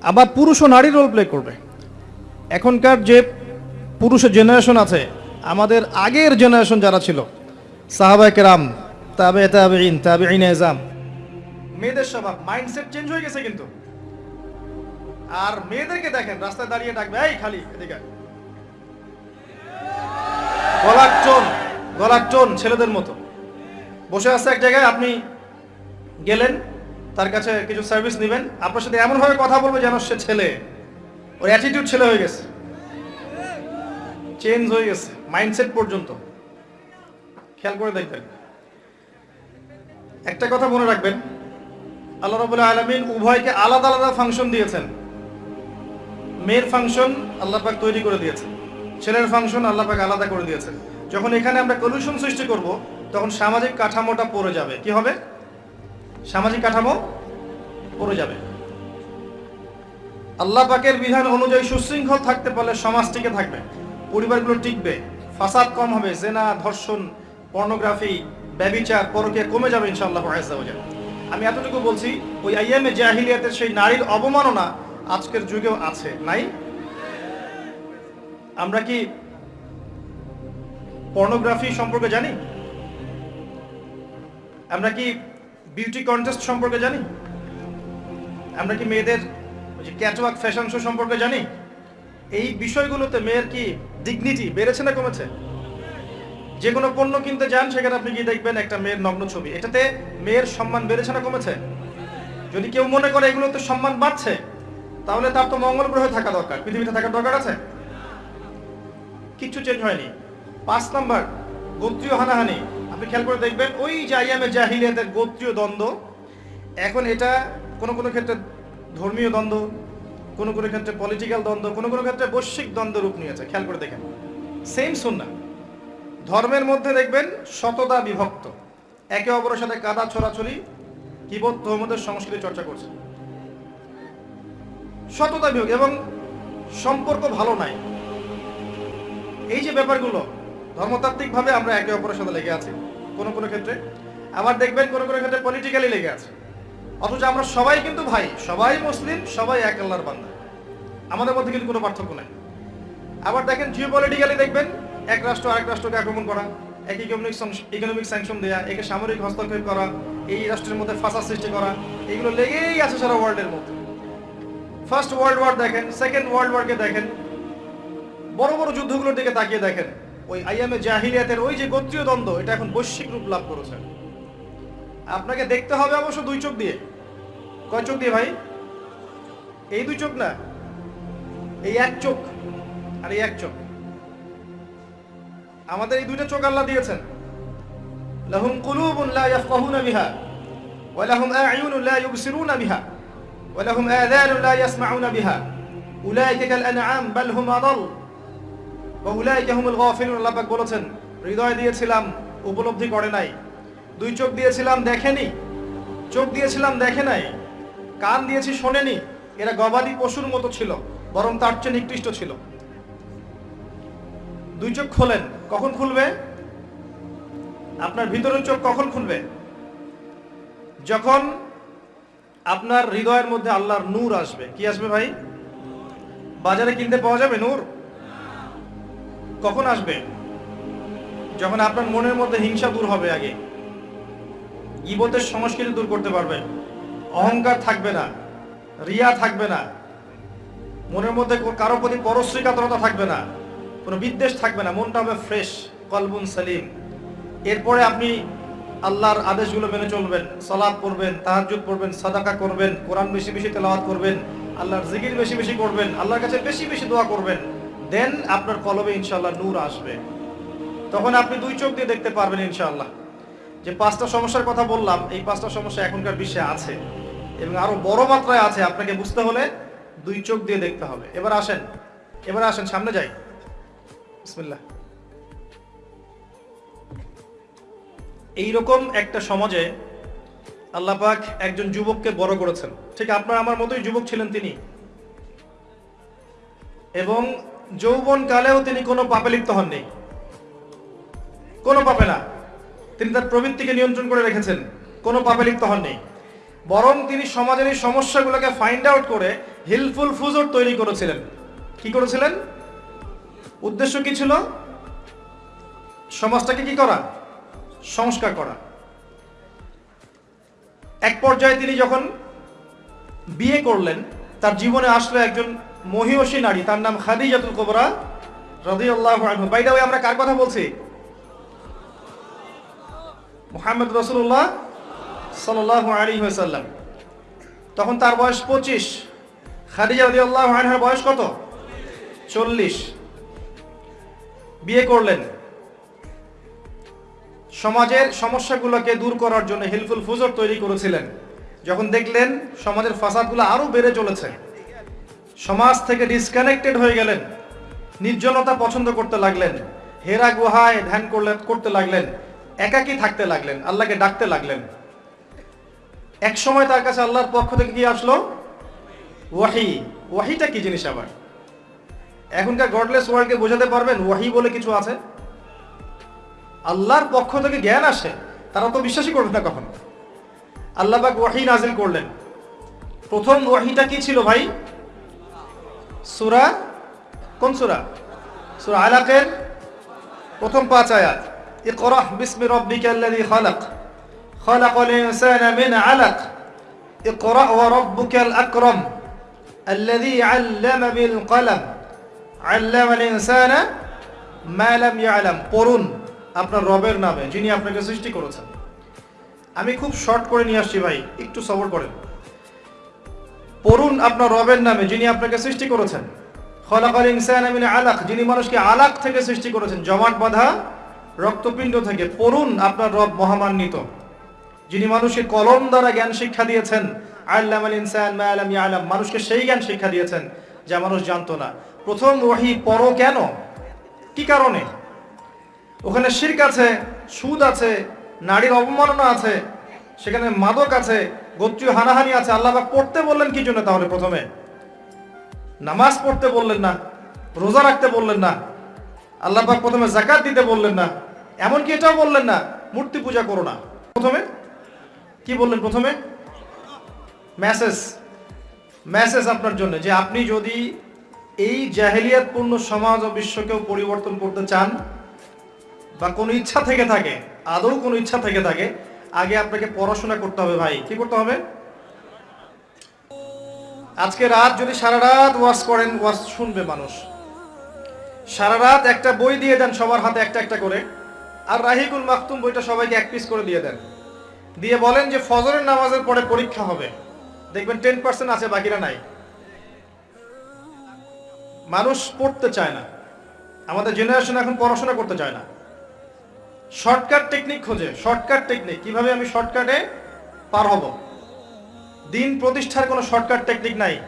আবার পুরুষও নারী রোল প্লে করবে। এখনকার যে পুরুষের জেনারেশন আছে, আমাদের আগের জেনারেশন যারা ছিল, সাহাবায় কেরাম তাবে তাবে ইন তাবে ইন এজাম মেয়েদের স্বভাব মাইন্ডসেট চেঞ্জ হয়ে গেছে কিন্তু। আর মেয়েদেরকে দেখেন, রাস্তায় দাঁড়িয়ে ডাকবে, এই খালি, এদিকে। গলার টোন গলার টোন ছেলেদের মতো। বসে আছে এক জায়গায়, আপনি গেলেন, তার কাছে কিছু সার্ভিস নেবেন। আপনার সাথে এমনভাবে কথা বলবে যেন সে ছেলে। ওর অ্যাটিটিউড ছেলে হয়ে গেছে। চেঞ্জ হয়ে গেছে মাইন্ডসেট পর্যন্ত। খেয়াল করে দেখবেন। একটা কথা মনে রাখবেন, আল্লাহ রাবুল আলমিন উভয়কে আলাদা আলাদা ফাংশন দিয়েছেন। মেয়ের ফাংশন আল্লাহ পাক তৈরি করে দিয়েছেন ছেলের ফাংশন আল্লাহ পাক আলাদা করে দিয়েছেন যখন এখানে আমরা কলুশন সৃষ্টি করব, তখন সামাজিক কাঠামোটা পড়ে যাবে। কি হবে? সামাজিক কাঠামো পড়ে যাবে। আল্লাহ পাকের বিধান অনুযায়ী সুশৃঙ্খল থাকতে পারলে সমাজ টিকে থাকবে। পরিবারগুলো টিকবে। ফাসাদ কম হবে, জেনা, ধর্ষণ পর্নোগ্রাফি ব্যবিচার পরকে কমে যাবে ইনশাআল্লাহ। আমি এতটুকু বলছি, ওই আইএমএ জাহিলিয়াতের সেই নারীর অবমাননা আজকের যুগেও আছে, নাই? আমরা কি পর্নোগ্রাফি সম্পর্কে জানি? আমরা কি বিউটি কন্টেস্ট সম্পর্কে জানি? আমরা কি মেয়েদের যে ক্যাটওয়াক ফ্যাশন শো সম্পর্কে জানি? এই বিষয়গুলোতে মেয়ের কি ডিগনিটি বেড়েছে না কমেছে? যে কোনো পণ্য কিনতে যান, সেখানে আপনি গিয়ে দেখবেন একটা মেয়ের নগ্ন ছবি। এটাতে মেয়ের সম্মান বেড়েছে না কমেছে? যদি কেউ মনে করে এগুলোতে সম্মান বাড়ছে তাহলে তার তো মঙ্গল গ্রহে থাকা দরকার। পৃথিবীতে থাকার দরকার আছে? কিচ্ছু চেঞ্জ হয়নি। পাঁচ নাম্বার, গোত্রীয় হানাহানি। আপনি খেয়াল করে দেখবেন, ওই যে আইয়ামে জাহিলিয়াতের গোত্রীয় দ্বন্দ্ব, এখন এটা কোনো কোনো ক্ষেত্রে ধর্মীয় দ্বন্দ্ব, কোনো কোনো ক্ষেত্রে পলিটিক্যাল দ্বন্দ্ব, কোনো কোনো ক্ষেত্রে বৈশ্বিক দ্বন্দ্ব রূপ নিয়েছে। খেয়াল করে দেখেন। সেম সুন্না। ধর্মের মধ্যে দেখবেন শতদা বিভক্ত। একে অপরের সাথে কাদা ছড়াছড়ি কিবোধ তহমদের সংস্কৃতি চর্চা করছে। শতদা বিভক্ত এবং সম্পর্ক ভালো নাই। এই যে ব্যাপারগুলো, ধর্মতাত্ত্বিকভাবে আমরা একে অপরের সাথে লেগে আছি, কোনো কোনো ক্ষেত্রে। আবার দেখবেন কোনো কোনো ক্ষেত্রে পলিটিক্যালি লেগে আছে। অথচ আমরা সবাই কিন্তু ভাই, সবাই মুসলিম, সবাই এক আল্লাহর বান্দা। আমাদের মধ্যে কিন্তু কোনো পার্থক্য নাই। আবার দেখেন জিও পলিটিক্যালি দেখবেন, এক রাষ্ট্র আরেক রাষ্ট্রকে আক্রমণ করা, এক ইকোনমিক ইকোনমিক স্যাংশন দেয়া, একে সামরিক হস্তক্ষেপ করা, এই রাষ্ট্রের মধ্যে ফাঁসা সৃষ্টি করা, এগুলো লেগেই আছে সারা ওয়ার্ল্ডের মধ্যে। ফার্স্ট ওয়ার্ল্ড ওয়ার দেখেন সেকেন্ড ওয়ার্ল্ড ওয়ারকে দেখেন, বড় বড় যুদ্ধগুলোর দিকে তাকিয়ে দেখেন। ওই আইএমএ জাহিলিয়াতের ওই যে গোত্রীয় দ্বন্দ্ব, এটা এখন বৈশ্বিক রূপ লাভ করেছে। আপনাকে দেখতে হবে অবশ্য দুই চোখ দিয়ে। কয় চোখ দিয়ে ভাই? এই দুই চোখ না? এই এক চোখ আর এই এক চোখ। আমাদের এই দুইটা চোখ আল্লাহ দিয়েছেন। লাহুম কুলুবুন লা ইয়াফকাহুনা বিহা, ওয়া লাহুম আ'য়ুনুন লা ইউবসিরুনা বিহা। লা ইয়াসমাউনা বিহা উলাইকা কাল আনআম বাল হুম আদাল ওয়া উলাইকা হুমুল গাফিলুন আল্লাহ পাক বলেছেন, হৃদয় দিয়েছিলাম, উপলব্ধি করে নাই। দুই চোখ দিয়েছিলাম, দেখেনি। চোখ দিয়েছিলাম, দেখে নাই। কান দিয়েছি, শোনেনি। এরা গবাদি পশুর মতো ছিল, বরং তার চেয়ে নিকৃষ্ট ছিল। দুই চোখ খোলেন, কখন খুলবে? আপনার ভিতরের চোখ কখন খুলবে? যখন আপনার হৃদয়ের মধ্যে আল্লাহর নূর আসবে। কি আসবে ভাই? বাজারে কিনতে পাওয়া যাবে নূর? কখন আসবে? যখন আপনার মনের মধ্যে হিংসা দূর হবে আগে। ইবতের সংস্কৃতি দূর করতে পারবেন অহংকার থাকবে না। রিয়া থাকবে না। মনের মধ্যে কারও প্রতি পরশ্রী কাতরতা থাকবে না। কোনো বিদ্বেষ থাকবে না। মনটা হবে ফ্রেশ, কলবুন সালিম। এরপরে আপনি আল্লাহর আদেশগুলো মেনে চলবেন সালাদ পড়বেন, তাহাজ্জুদ পড়বেন, সাদাকা করবেন, কোরআন বেশি বেশি তেলাওয়াত করবেন, আল্লাহর জিকির বেশি বেশি করবেন, আল্লাহর কাছে বেশি বেশি দোয়া করবেন, দেন আপনার কলবে ইনশাল্লাহ নূর আসবে। তখন আপনি দুই চোখ দিয়ে দেখতে পারবেন ইনশাল্লাহ যে পাঁচটা সমস্যার কথা বললাম, এই পাঁচটা সমস্যা এখনকার বিশ্বে আছে এবং আরও বড় মাত্রায় আছে, আপনাকে বুঝতে হলে দুই চোখ দিয়ে দেখতে হবে। এবার আসেন এবার আসেন, সামনে যাই। বিসমিল্লাহ। এইরকম একটা সমাজে আল্লাহ পাক একজন যুবককে বড় করেছেন। ঠিক আপনার আমার মতোই যুবক ছিলেন তিনি। এবং যৌবন কালেও তিনি কোনো পাপে লিপ্ত হননি। কোনো পাপে না। তিনি তার প্রবৃত্তিকে নিয়ন্ত্রণ করে রেখেছেন। কোনো পাপে লিপ্ত হননি। বরং তিনি সমাজের এই সমস্যাগুলোকে ফাইন্ড আউট করে হিলফুল ফুজর তৈরি করেছিলেন। কি করেছিলেন? উদ্দেশ্য কি ছিল? সমাজটাকে কি করা? সংস্কার করা। এক পর্যায়ে তিনি যখন বিয়ে করলেন, তার জীবনে আসলো একজন মহিষী নারী, তার নাম খাদিজাতুল কোবরা রাদিয়াল্লাহু আনহু। বাই আমরা কার কথা বলছি? মোহাম্মদ রসুল্লাহ সাল্লাল্লাহু আলাইহি ওয়াসাল্লাম। তখন তার বয়স 25 খাদিজা রাদিয়াল্লাহু আনহার বয়স কত? 40 বিয়ে করলেন। সমাজের সমস্যাগুলোকে দূর করার জন্য হেল্পফুল ফুজর তৈরি করেছিলেন। যখন দেখলেন সমাজের ফাসাদগুলো আরও বেড়ে চলেছে, সমাজ থেকে ডিসকানেক্টেড হয়ে গেলেন, নির্জনতা পছন্দ করতে লাগলেন, হেরা গুহায় ধ্যান করলে, করতে লাগলেন, একাকী থাকতে লাগলেন, আল্লাহকে ডাকতে লাগলেন। এক সময় তার কাছে আল্লাহর পক্ষ থেকে কি আসলো? ওয়াহি। ওয়াহিটা কি জিনিস আবার? এখনকার গডলেস ওয়ার্ল্ডকে বোঝাতে পারবেন, ওয়াহি বলে কিছু আছে? আল্লাহর পক্ষ থেকে জ্ঞান আসে তারা তো বিশ্বাসই করবে না কখনো আল্লাহ পাক ওয়াহি নাজিল করলেন প্রথম ওয়াহিটা কি ছিল ভাই সুরা কোন সুরা সুরা আলাকের প্রথম পাঁচ আয়াত ইকরাহ বিসমি রাব্বিকাল্লাযী খালাক খালাকাল ইনসানা মিন আলাক ইকরা ওয়া রাব্বুকাল আকরাম الذي علم بالقلم علم الإنسان ما لم يعلم পড়ুন আপনার রবের নামে, যিনি আপনাকে সৃষ্টি করেছেন। আমি খুব শর্ট করে নিয়ে আসছি ভাই, একটু সবর করেন। পড়ুন আপনার রবের নামে, যিনি আপনাকে সৃষ্টি করেছেন। খলাকাল ইনসান মিন আলাক, যিনি মানুষকে আলাক থেকে সৃষ্টি করেছেন। জমাট বাঁধা, রক্তপিণ্ড থেকে পড়ুন আপনার রব মহামান্বিত, যিনি মানুষকে কলম দ্বারা জ্ঞান শিক্ষা দিয়েছেন। আল্লাম আল ইনসান মা আলাম ইয়ালাম, মানুষকে সেই জ্ঞান শিক্ষা দিয়েছেন, যা মানুষ জানতো না। প্রথম ওহি পড়ো কেন? কি কারণে? ওখানে শির্ক আছে, সুদ আছে, নারীর অবমাননা আছে, সেখানে মাদক আছে, গোত্রীয় হানাহানি আছে। আল্লাহ পড়তে বললেন কি জন্য তাহলে প্রথমে? নামাজ পড়তে বললেন না, রোজা রাখতে বললেন না, আল্লাহ প্রথমে জাকাত দিতে বললেন না, এমনকি এটাও বললেন না, মূর্তি পূজা করো না। প্রথমে? কি বললেন প্রথমে? মেসেজ। মেসেজ আপনার জন্য যে আপনি যদি এই জাহেলিয়াতপূর্ণ সমাজ ও বিশ্বকেও পরিবর্তন করতে চান বা কোনো ইচ্ছা থেকে থাকে, আদৌ কোনো ইচ্ছা থেকে থাকে, আগে আপনাকে পড়াশোনা করতে হবে ভাই। কি করতে হবে? আজকে রাত যদি সারা রাত ওয়াশ করেন ওয়াশ শুনবে মানুষ। সারা রাত একটা বই দিয়ে দেন সবার হাতে একটা একটা করে। আর রাহিকুল মাকতুম বইটা সবাইকে এক পিস করে দিয়ে দেন। দিয়ে বলেন যে ফজরের নামাজের পরে পরীক্ষা হবে। দেখবেন টেন পার্সেন্ট আছে, বাকিরা নাই। মানুষ পড়তে চায় না। আমাদের জেনারেশন এখন পড়াশোনা করতে চায় না। শর্টকাট টেকনিক খোঁজে। শর্টকাট টেকনিক কীভাবে আমি শর্টকাটে পার হব? দিন প্রতিষ্ঠার কোনো শর্টকাট টেকনিক নাই।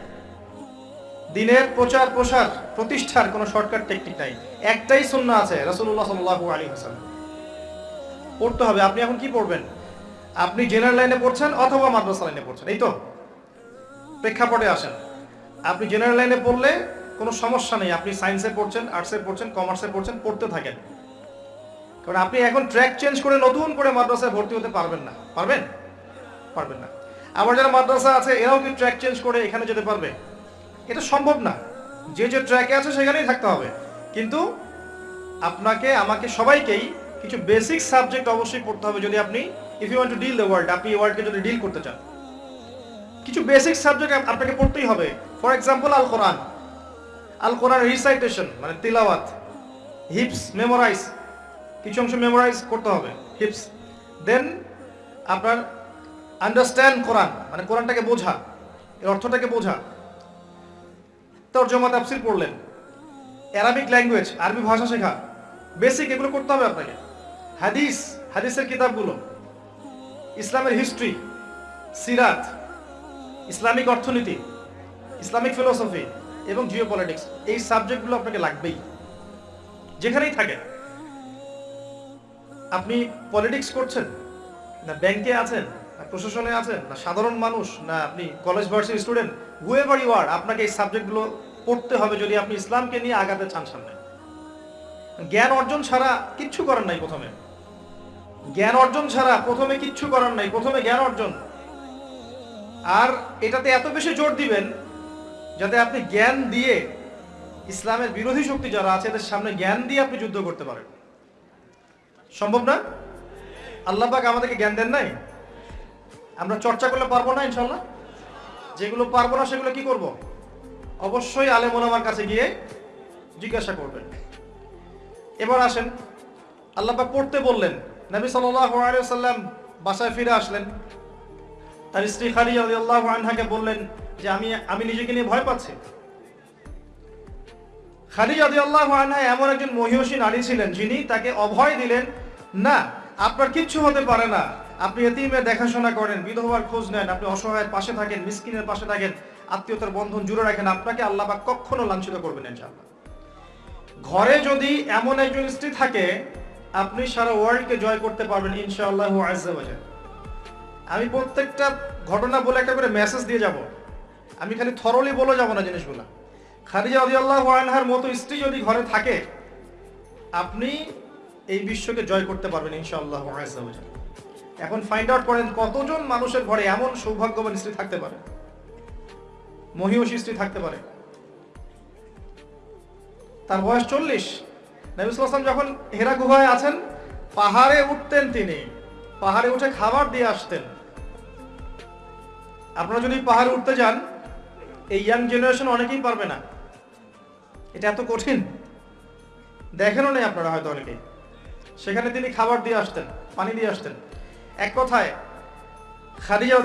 দিনের প্রচার, প্রসার, প্রতিষ্ঠার কোনো শর্টকাট টেকনিক নাই। একটাই সুন্না আছে, রাসূলুল্লাহ সাল্লাল্লাহু আলাইহি ওয়াসাল্লাম। পড়তে হবে। আপনি এখন কি পড়বেন? আপনি জেনারেল লাইনে পড়ছেন অথবা মাদ্রাসা লাইনে পড়ছেন? এই তো। প্রেক্ষাপটে আসেন। আপনি জেনারেল লাইনে পড়লে কোনো সমস্যা নেই। আপনি সায়েন্সে পড়ছেন আর্টসে পড়ছেন কমার্সে পড়ছেন, পড়তে থাকেন। কারণ আপনি এখন ট্র্যাক চেঞ্জ করে নতুন করে মাদ্রাসায় ভর্তি হতে পারবেন না। পারবেন? পারবেন না। আবার যারা মাদ্রাসা আছে, এরাও কি ট্র্যাক চেঞ্জ করে এখানে যেতে পারবে? এটা সম্ভব না। যে যে ট্র্যাকে আছে, সেখানেই থাকতে হবে। কিন্তু আপনাকে, আমাকে সবাইকেই কিছু বেসিক সাবজেক্ট অবশ্যই পড়তে হবে যদি আপনি if you want to deal the world আপনি ওয়ার্ল্ডকে যদি ডিল করতে চান। কিছু বেসিক সাবজেক্ট আপনাকে পড়তেই হবে। For example al Quran al Quran recitation মানে তিলাওয়াত। হিপস মেমোরাইজ কিছু অংশ মেমোরাইজ করতে হবে হিপস দেন আপনার আন্ডারস্ট্যান্ড কোরআন মানে কোরআনটাকে বোঝা, এর অর্থটাকে বোঝা। তর্জমা তাফসির পড়লেন। অ্যারাবিক ল্যাঙ্গুয়েজ আরবি ভাষা শেখা। বেসিক এগুলো করতে হবে আপনাকে। হাদিস হাদিসের কিতাবগুলো। ইসলামের হিস্ট্রি সিরাত, ইসলামিক অর্থনীতি, ইসলামিক ফিলোসফি এবং জিও পলিটিক্স এই সাবজেক্টগুলো আপনাকে লাগবেই। যেখানেই থাকেন আপনি পলিটিক্স করছেন? না ব্যাংকে আছেন? না প্রশাসনে আছেন? না সাধারণ মানুষ? না আপনি college varsity student whoever you are আপনাকে এই সাবজেক্টগুলো পড়তে হবে যদি আপনি ইসলামকে নিয়ে আগাতে চান সামনে। জ্ঞান অর্জন ছাড়া কিচ্ছু করার নাই প্রথমে। জ্ঞান অর্জন ছাড়া প্রথমে কিচ্ছু করার নাই, প্রথমে জ্ঞান অর্জন। আর এটাতে এত বেশি জোর দিবেন যাতে আপনি জ্ঞান দিয়ে ইসলামের বিরোধী শক্তি যারা আছে, এদের সামনে জ্ঞান দিয়ে আপনি যুদ্ধ করতে পারেন। সম্ভব না? আল্লাহ পাক আমাদেরকে জ্ঞান দেন নাই? আমরা চর্চা করলে পারব না ইনশাল্লাহ? যেগুলো পারব না, সেগুলো কি করব? অবশ্যই আলেম ওলামার কাছে গিয়ে জিজ্ঞাসা করবেন। এবার আসেন, আল্লাহ পাক পড়তে বললেন, নবী সাল্লাম বাসায় ফিরে আসলেন। তার স্ত্রী খালি আল্লাহ আনহাকে বললেন যে, আমি আমি নিজেকে নিয়ে ভয় পাচ্ছি। খালি যদি আল্লাহ আনহা এমন একজন মহিষী নারী ছিলেন যিনি তাকে অভয় দিলেন না, আপনার কিচ্ছু হতে পারে না। আপনি এতিমের দেখাশোনা করেন, বিধবার খোঁজ নেন, আপনি অসহায়ের পাশে থাকেন, মিসকিনের পাশে থাকেন, আত্মীয়তার বন্ধন জুড়ে রাখেন, আপনাকে আল্লাহ পাক কখনো লাঞ্ছিত করবেন ইনশাআল্লাহ। ঘরে যদি এমন একজন স্ত্রী থাকে, আপনি সারা ওয়ার্ল্ডকে জয় করতে পারবেন, ইনশাআল্লাহ আজ্জাবাজার আমি প্রত্যেকটা ঘটনা বলে একটা করে মেসেজ দিয়ে যাব। আমি খালি থরলি বলে যাব না জিনিসগুলো। খাদিজা আল্লাহ আনহার মতো স্ত্রী যদি ঘরে থাকে, আপনি এই বিশ্বকে জয় করতে পারবেন ইনশাআল্লাহ এখন ফাইন্ড আউট করেন কতজন মানুষের ঘরে এমন সৌভাগ্যবান স্ত্রী থাকতে পারে। মহিষী স্ত্রী থাকতে পারে। তার বয়স চল্লিশ। নবিসাম যখন হেরা গুহায় আছেন, পাহাড়ে উঠতেন তিনি। পাহাড়ে উঠে খাবার দিয়ে আসতেন। আপনারা যদি পাহাড়ে উঠতে যান, এই ইয়াং জেনারেশন অনেকেই পারবে না। এটা এত কঠিন। দেখেনও নেই আপনারা হয়তো অনেকেই। সেখানে তিনি খাবার দিয়ে আসতেন, পানি দিয়ে আসতেন। এক কথায়, খাদিজা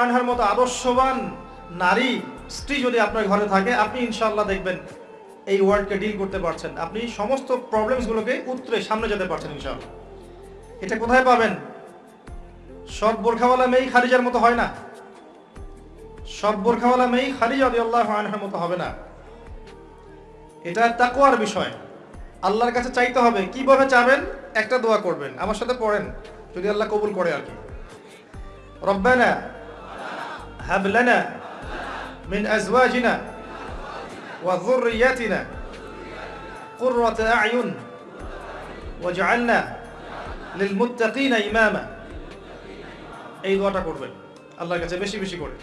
আনহার মতো আদর্শবান নারী, স্ত্রী যদি আপনার ঘরে থাকে, আপনি ইনশাল্লাহ দেখবেন এই ওয়ার্ল্ডকে ডিল করতে পারছেন। আপনি সমস্ত প্রবলেমসগুলোকে উত্তরে সামনে যেতে পারছেন ইনশাআল্লাহ। এটা কোথায় পাবেন? সব বোরখাওয়ালা মেয়ে খারিজার মতো হয় না। সব বোরখাওয়ালা মেয়ে খাদিজা রাদিয়াল্লাহু আনহার মতো হবে না। এটা তাকওয়ার বিষয়। আল্লাহর কাছে চাইতে হবে। কীভাবে চাবেন? একটা দোয়া করবেন। আমার সাথে পড়েন, যদি আল্লাহ কবুল করে আর কি। রব্বানা হাব লানা মিন আজওয়াজিনা ওয়া যুররিয়াতিনা কুররাতা আয়ুন ওয়াজআলনা লিলমুত্তাকিনা ইমামা। এই দোয়াটা করবেন, আল্লাহর কাছে বেশি বেশি করে।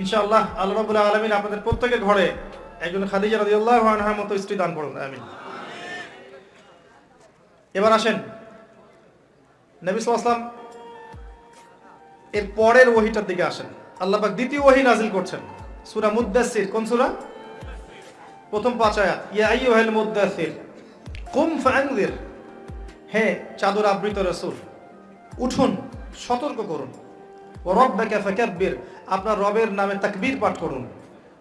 ইনশাআল্লাহ আল্লাহ রাব্বুল আলামিন আপনাদের প্রত্যেকের ঘরে একজন খাদিজা রাদিয়াল্লাহু আনহার মতো স্ত্রী দান করুন, আমিন। এবার আসেন। নবী সাল্লাল্লাহু এর পরের ওহিটার দিকে আসেন। আল্লাহ পাক দ্বিতীয় ওহি নাজিল করছেন। সুরা মুদ্দাসসির কোন সুরা? প্রথম পাঁচ আয়াত, ইয়া আইয়ুহাল মুদ্দাসসির কুম ফাআনযির হে চাদর আবৃত রসুল, উঠুন, সতর্ক করুন। ও রব্বাকা ফাকাব্বির, আপনার রবের নামে তাকবীর পাঠ করুন।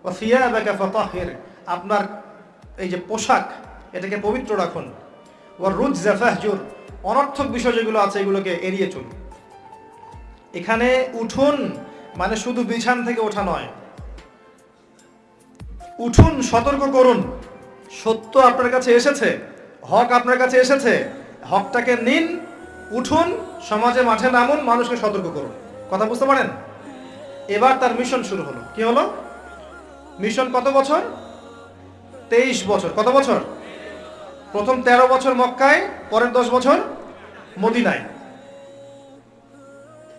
ও সিয়াবাকা ফাতাহির, আপনার এই যে পোশাক, এটাকে পবিত্র রাখুন। ও রুজ জাফাহজুর অনর্থক বিষয় যেগুলো আছে এগুলোকে এড়িয়ে চলুন। এখানে উঠুন মানে শুধু বিছান থেকে ওঠা নয়। উঠুন সতর্ক করুন। সত্য আপনার কাছে এসেছে, হক আপনার কাছে এসেছে, হকটাকে নিন, উঠুন সমাজে মাঠে নামুন, মানুষকে সতর্ক করুন। কথা বুঝতে পারেন? এবার তার মিশন শুরু হলো। কি হলো? মিশন কত বছর? তেইশ বছর। কত বছর? প্রথম ১৩ বছর মক্কায়, পরের দশ বছর মদিনায়।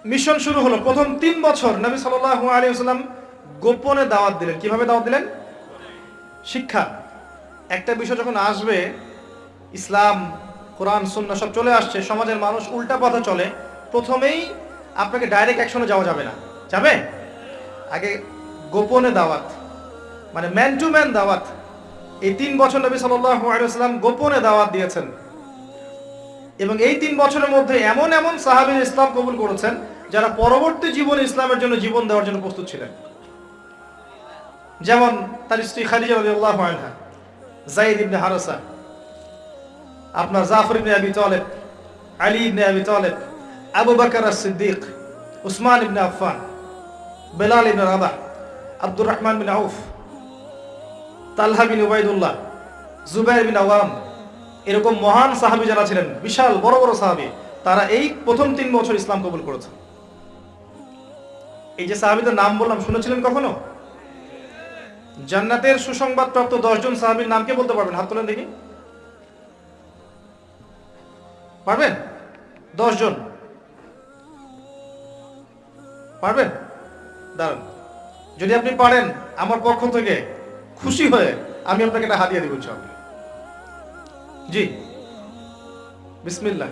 মিশন শুরু হলো। প্রথম তিন বছর নবী সাল্লাল্লাহু আলাইহি ওয়াসাল্লাম গোপনে দাওয়াত দিলেন। কীভাবে দাওয়াত দিলেন? শিক্ষা। একটা বিষয় যখন আসবে, ইসলাম, কোরআন সুন্না সব চলে আসছে, সমাজের মানুষ উল্টা পথে চলে, প্রথমেই আপনাকে ডাইরেক্ট অ্যাকশনে যাওয়া যাবে না। যাবে? আগে গোপনে দাওয়াত মানে ম্যান টু ম্যান দাওয়াত। এই তিন বছর নবী ওয়াসাল্লাম গোপনে দাওয়াত দিয়েছেন। এবং এই তিন বছরের মধ্যে এমন এমন সাহাবীর ইসলাম কবুল করেছেন, যারা পরবর্তী জীবন ইসলামের জন্য জীবন দেওয়ার জন্য প্রস্তুত ছিলেন। যেমন তার স্ত্রী খাদিজা যায়েদ ইবনে হারাসা, আপনার জাফর ইবনে Abi Ali ibn Abi Talib, Abu as-সিদ্দিক Usman ibn Affan, Bilal ibn Rabah, Abdur Rahman bin Auf Talha bin Ubaidullah, Zubair bin Awam, এরকম মহান সাহাবী যারা ছিলেন, বিশাল, বড় বড় সাহাবী, তারা এই প্রথম তিন বছর ইসলাম কবুল করেছে। এই যে সাহাবীদের নাম বললাম, শুনেছিলেন কখনো? জান্নাতের সুসংবাদ প্রাপ্ত দশজন সাহাবীর নাম কে বলতে পারবেন? হাত তোলেন দেখি। পারবেন? দশজন। পারবেন? দাঁড়ান। যদি আপনি পারেন, আমার পক্ষ থেকে খুশি হয়ে আমি আপনাকে একটা হাতিয়ে দিব, ইনশাআল্লাহ। জি। বিসমিল্লাহ।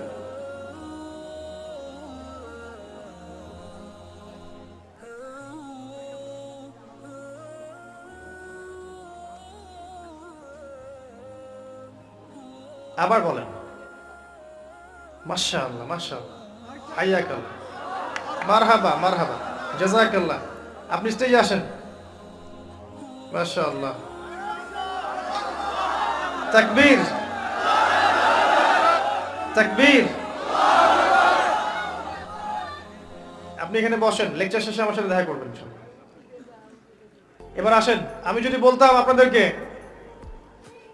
আবার বলেন। মাশাআল্লাহ মাশাআল্লাহ। হাইয়াকাল্লাহ। মারহাবা মারহাবা। জাযাকাল্লাহ। আপনি স্টেজে আসেন। মাশাআল্লাহ। তাকবীর। তাকবীর। আপনি এখানে বসেন, লেকচার শেষে আমার সাথে দেখা করবেন এবার আসেন, আমি যদি বলতাম আপনাদেরকে,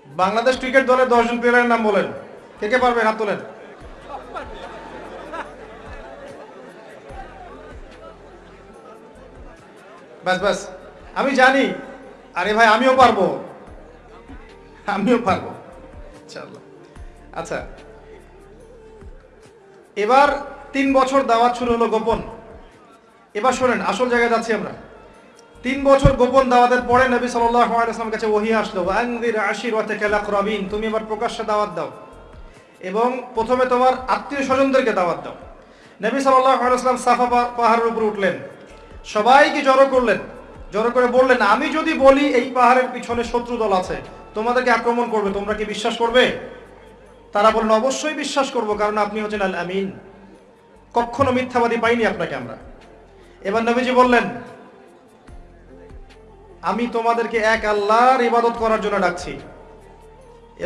বাংলাদেশ ক্রিকেট দলের দশজন প্লেয়ারের নাম বলেন, কে কে পারবেন? হাত তোলেন। ব্যাস ব্যাস। আমি জানি আরে ভাই, আমিও পারব। আমিও পারব। আচ্ছা এবার তিন বছর দাওয়াত শুরু হলো গোপন। এবার শোনেন, আসল জায়গায় যাচ্ছি আমরা। তিন বছর গোপন দাওয়াতের পরে নবী আলাইহি কাছে ওহী আসলো আকরাবিন তুমি এবার প্রকাশ্যে দাওয়াত দাও। এবং প্রথমে তোমার আত্মীয় স্বজনদেরকে দাওয়াত দাও। নবী আলাইহি সাফা পাহাড়ের উপর উঠলেন। সবাইকে জড়ো করলেন। জড়ো করে বললেন, আমি যদি বলি এই পাহাড়ের পিছনে শত্রু দল আছে, তোমাদেরকে আক্রমণ করবে, তোমরা কি বিশ্বাস করবে? তারা বললেন, অবশ্যই বিশ্বাস করব, কারণ আপনি হচ্ছেন আল আমিন। কখনো মিথ্যাবাদী পাইনি আপনাকে আমরা। এবার নবীজি বললেন, আমি তোমাদেরকে এক আল্লাহর ইবাদত করার জন্য ডাকছি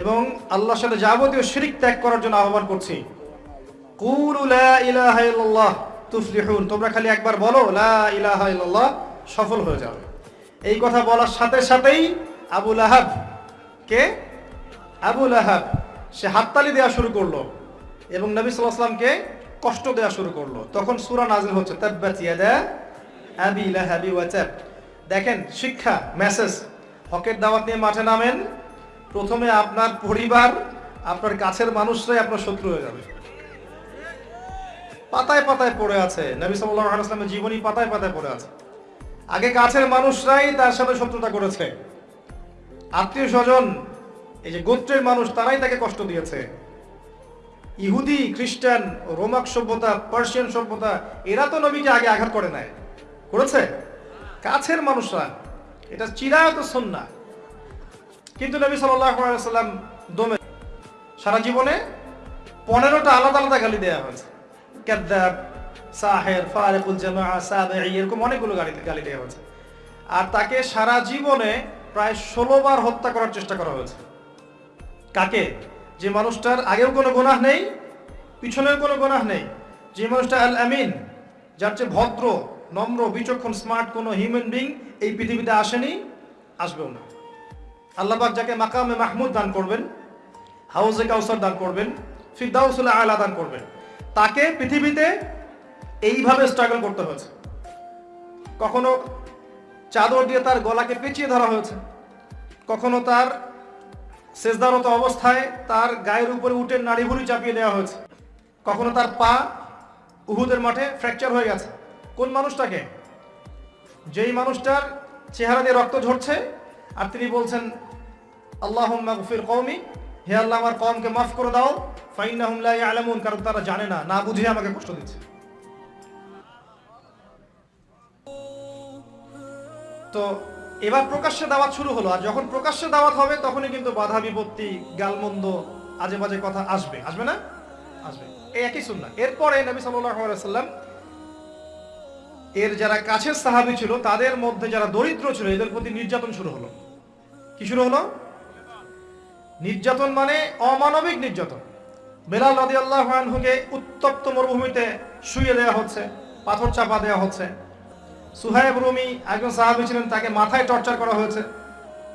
এবং আল্লাহর সাথে যাবতীয় শিরিক ত্যাগ করার জন্য আহ্বান করছি। তোমরা খালি একবার বলো, লা সফল হয়ে যাবে। এই কথা বলার সাথে সাথেই আবুল আহাব কে? আবুল আহাব সে হাততালি দেওয়া শুরু করল এবং নবী সাল্লাল্লাহু কষ্ট দেওয়া শুরু করল। তখন সুরা নাজিল হচ্ছে দেখেন, শিক্ষা মেসেজ হকের দাওয়াত নিয়ে মাঠে নামেন। প্রথমে আপনার পরিবার, আপনার কাছের মানুষরাই আপনার শত্রু হয়ে যাবে। পাতায় পাতায় পড়ে আছে, নবী আলাইহি জীবনী পাতায় পাতায় পড়ে আছে। আগে কাছের মানুষরাই তার সাথে শত্রুতা করেছে। আত্মীয় স্বজন, এই যে গোত্রের মানুষ, তারাই তাকে কষ্ট দিয়েছে। ইহুদি, খ্রিস্টান, রোমাক সভ্যতা, পার্সিয়ান সভ্যতা, এরা তো নবীকে আগে আঘাত করে নাই। করেছে? কাছের মানুষরা, এটা চিরায়ত সন্না কিন্তু নবী ওয়াসাল্লাম দমে সারা জীবনে পনেরোটা আলাদা আলাদা গালি দেওয়া হয়েছে। কাদ্দাব সাহের, ফারেকুল জামা সাবেঈ, এরকম অনেকগুলো গালি গালি দেওয়া হয়েছে। আর তাকে সারা জীবনে প্রায় ষোলো বার হত্যা করার চেষ্টা করা হয়েছে। কাকে? যে মানুষটার আগেও কোনো গুনাহ নেই, পিছনেও কোনো গুনাহ নেই। যে মানুষটা আল আমিন যার চেয়ে ভদ্র, নম্র, বিচক্ষণ, স্মার্ট কোনো হিউম্যান বিং এই পৃথিবীতে আসেনি, আসবেও না। আল্লাহবাক যাকে মাকামে মাহমুদ দান করবেন, হাউজে কাউসার দান করবেন, ফিরদাউসুল আলা দান করবেন, তাকে পৃথিবীতে এইভাবে স্ট্রাগল করতে হয়েছে। কখনো চাদর দিয়ে তার গলাকে পেঁচিয়ে ধরা হয়েছে। কখনো তার শেষদারত অবস্থায় তার গায়ের উপরে উঠে নাড়িভুড়ি চাপিয়ে দেওয়া হয়েছে। কখনো তার পা উহুদের মাঠে ফ্র্যাকচার হয়ে গেছে। কোন মানুষটাকে? যেই মানুষটার চেহারা দিয়ে রক্ত ঝরছে, আর তিনি বলছেন আল্লাহ গফির কৌমি হে আল্লাহ আমার কমকে মাফ করে দাও, ফাইন্নাহুম লা ইয়ালামুন, কারণ তারা জানে না না বুঝে আমাকে কষ্ট দিচ্ছে। তো এবার প্রকাশ্যে দাওয়াত শুরু হলো। আর যখন প্রকাশ্যে দাওয়াত হবে, তখনই কিন্তু বাধা বিপত্তি, গালমন্দ আজে বাজে কথা আসবে। আসবে না? আসবে। এই একই সুন্নাহ। এরপরে নবী সাল্লাম এর যারা কাছের সাহাবী ছিল, তাদের মধ্যে যারা দরিদ্র ছিল, এদের প্রতি নির্যাতন শুরু হলো। কি শুরু হলো? নির্যাতন মানে অমানবিক নির্যাতন। বেলাল রাদিয়াল্লাহু আনহুকে উত্তপ্ত মরুভূমিতে শুয়ে দেওয়া হচ্ছে, পাথর চাপা দেওয়া হচ্ছে। সুহাইব রুমি একজন সাহাবী ছিলেন, তাকে মাথায় টর্চার করা হয়েছে।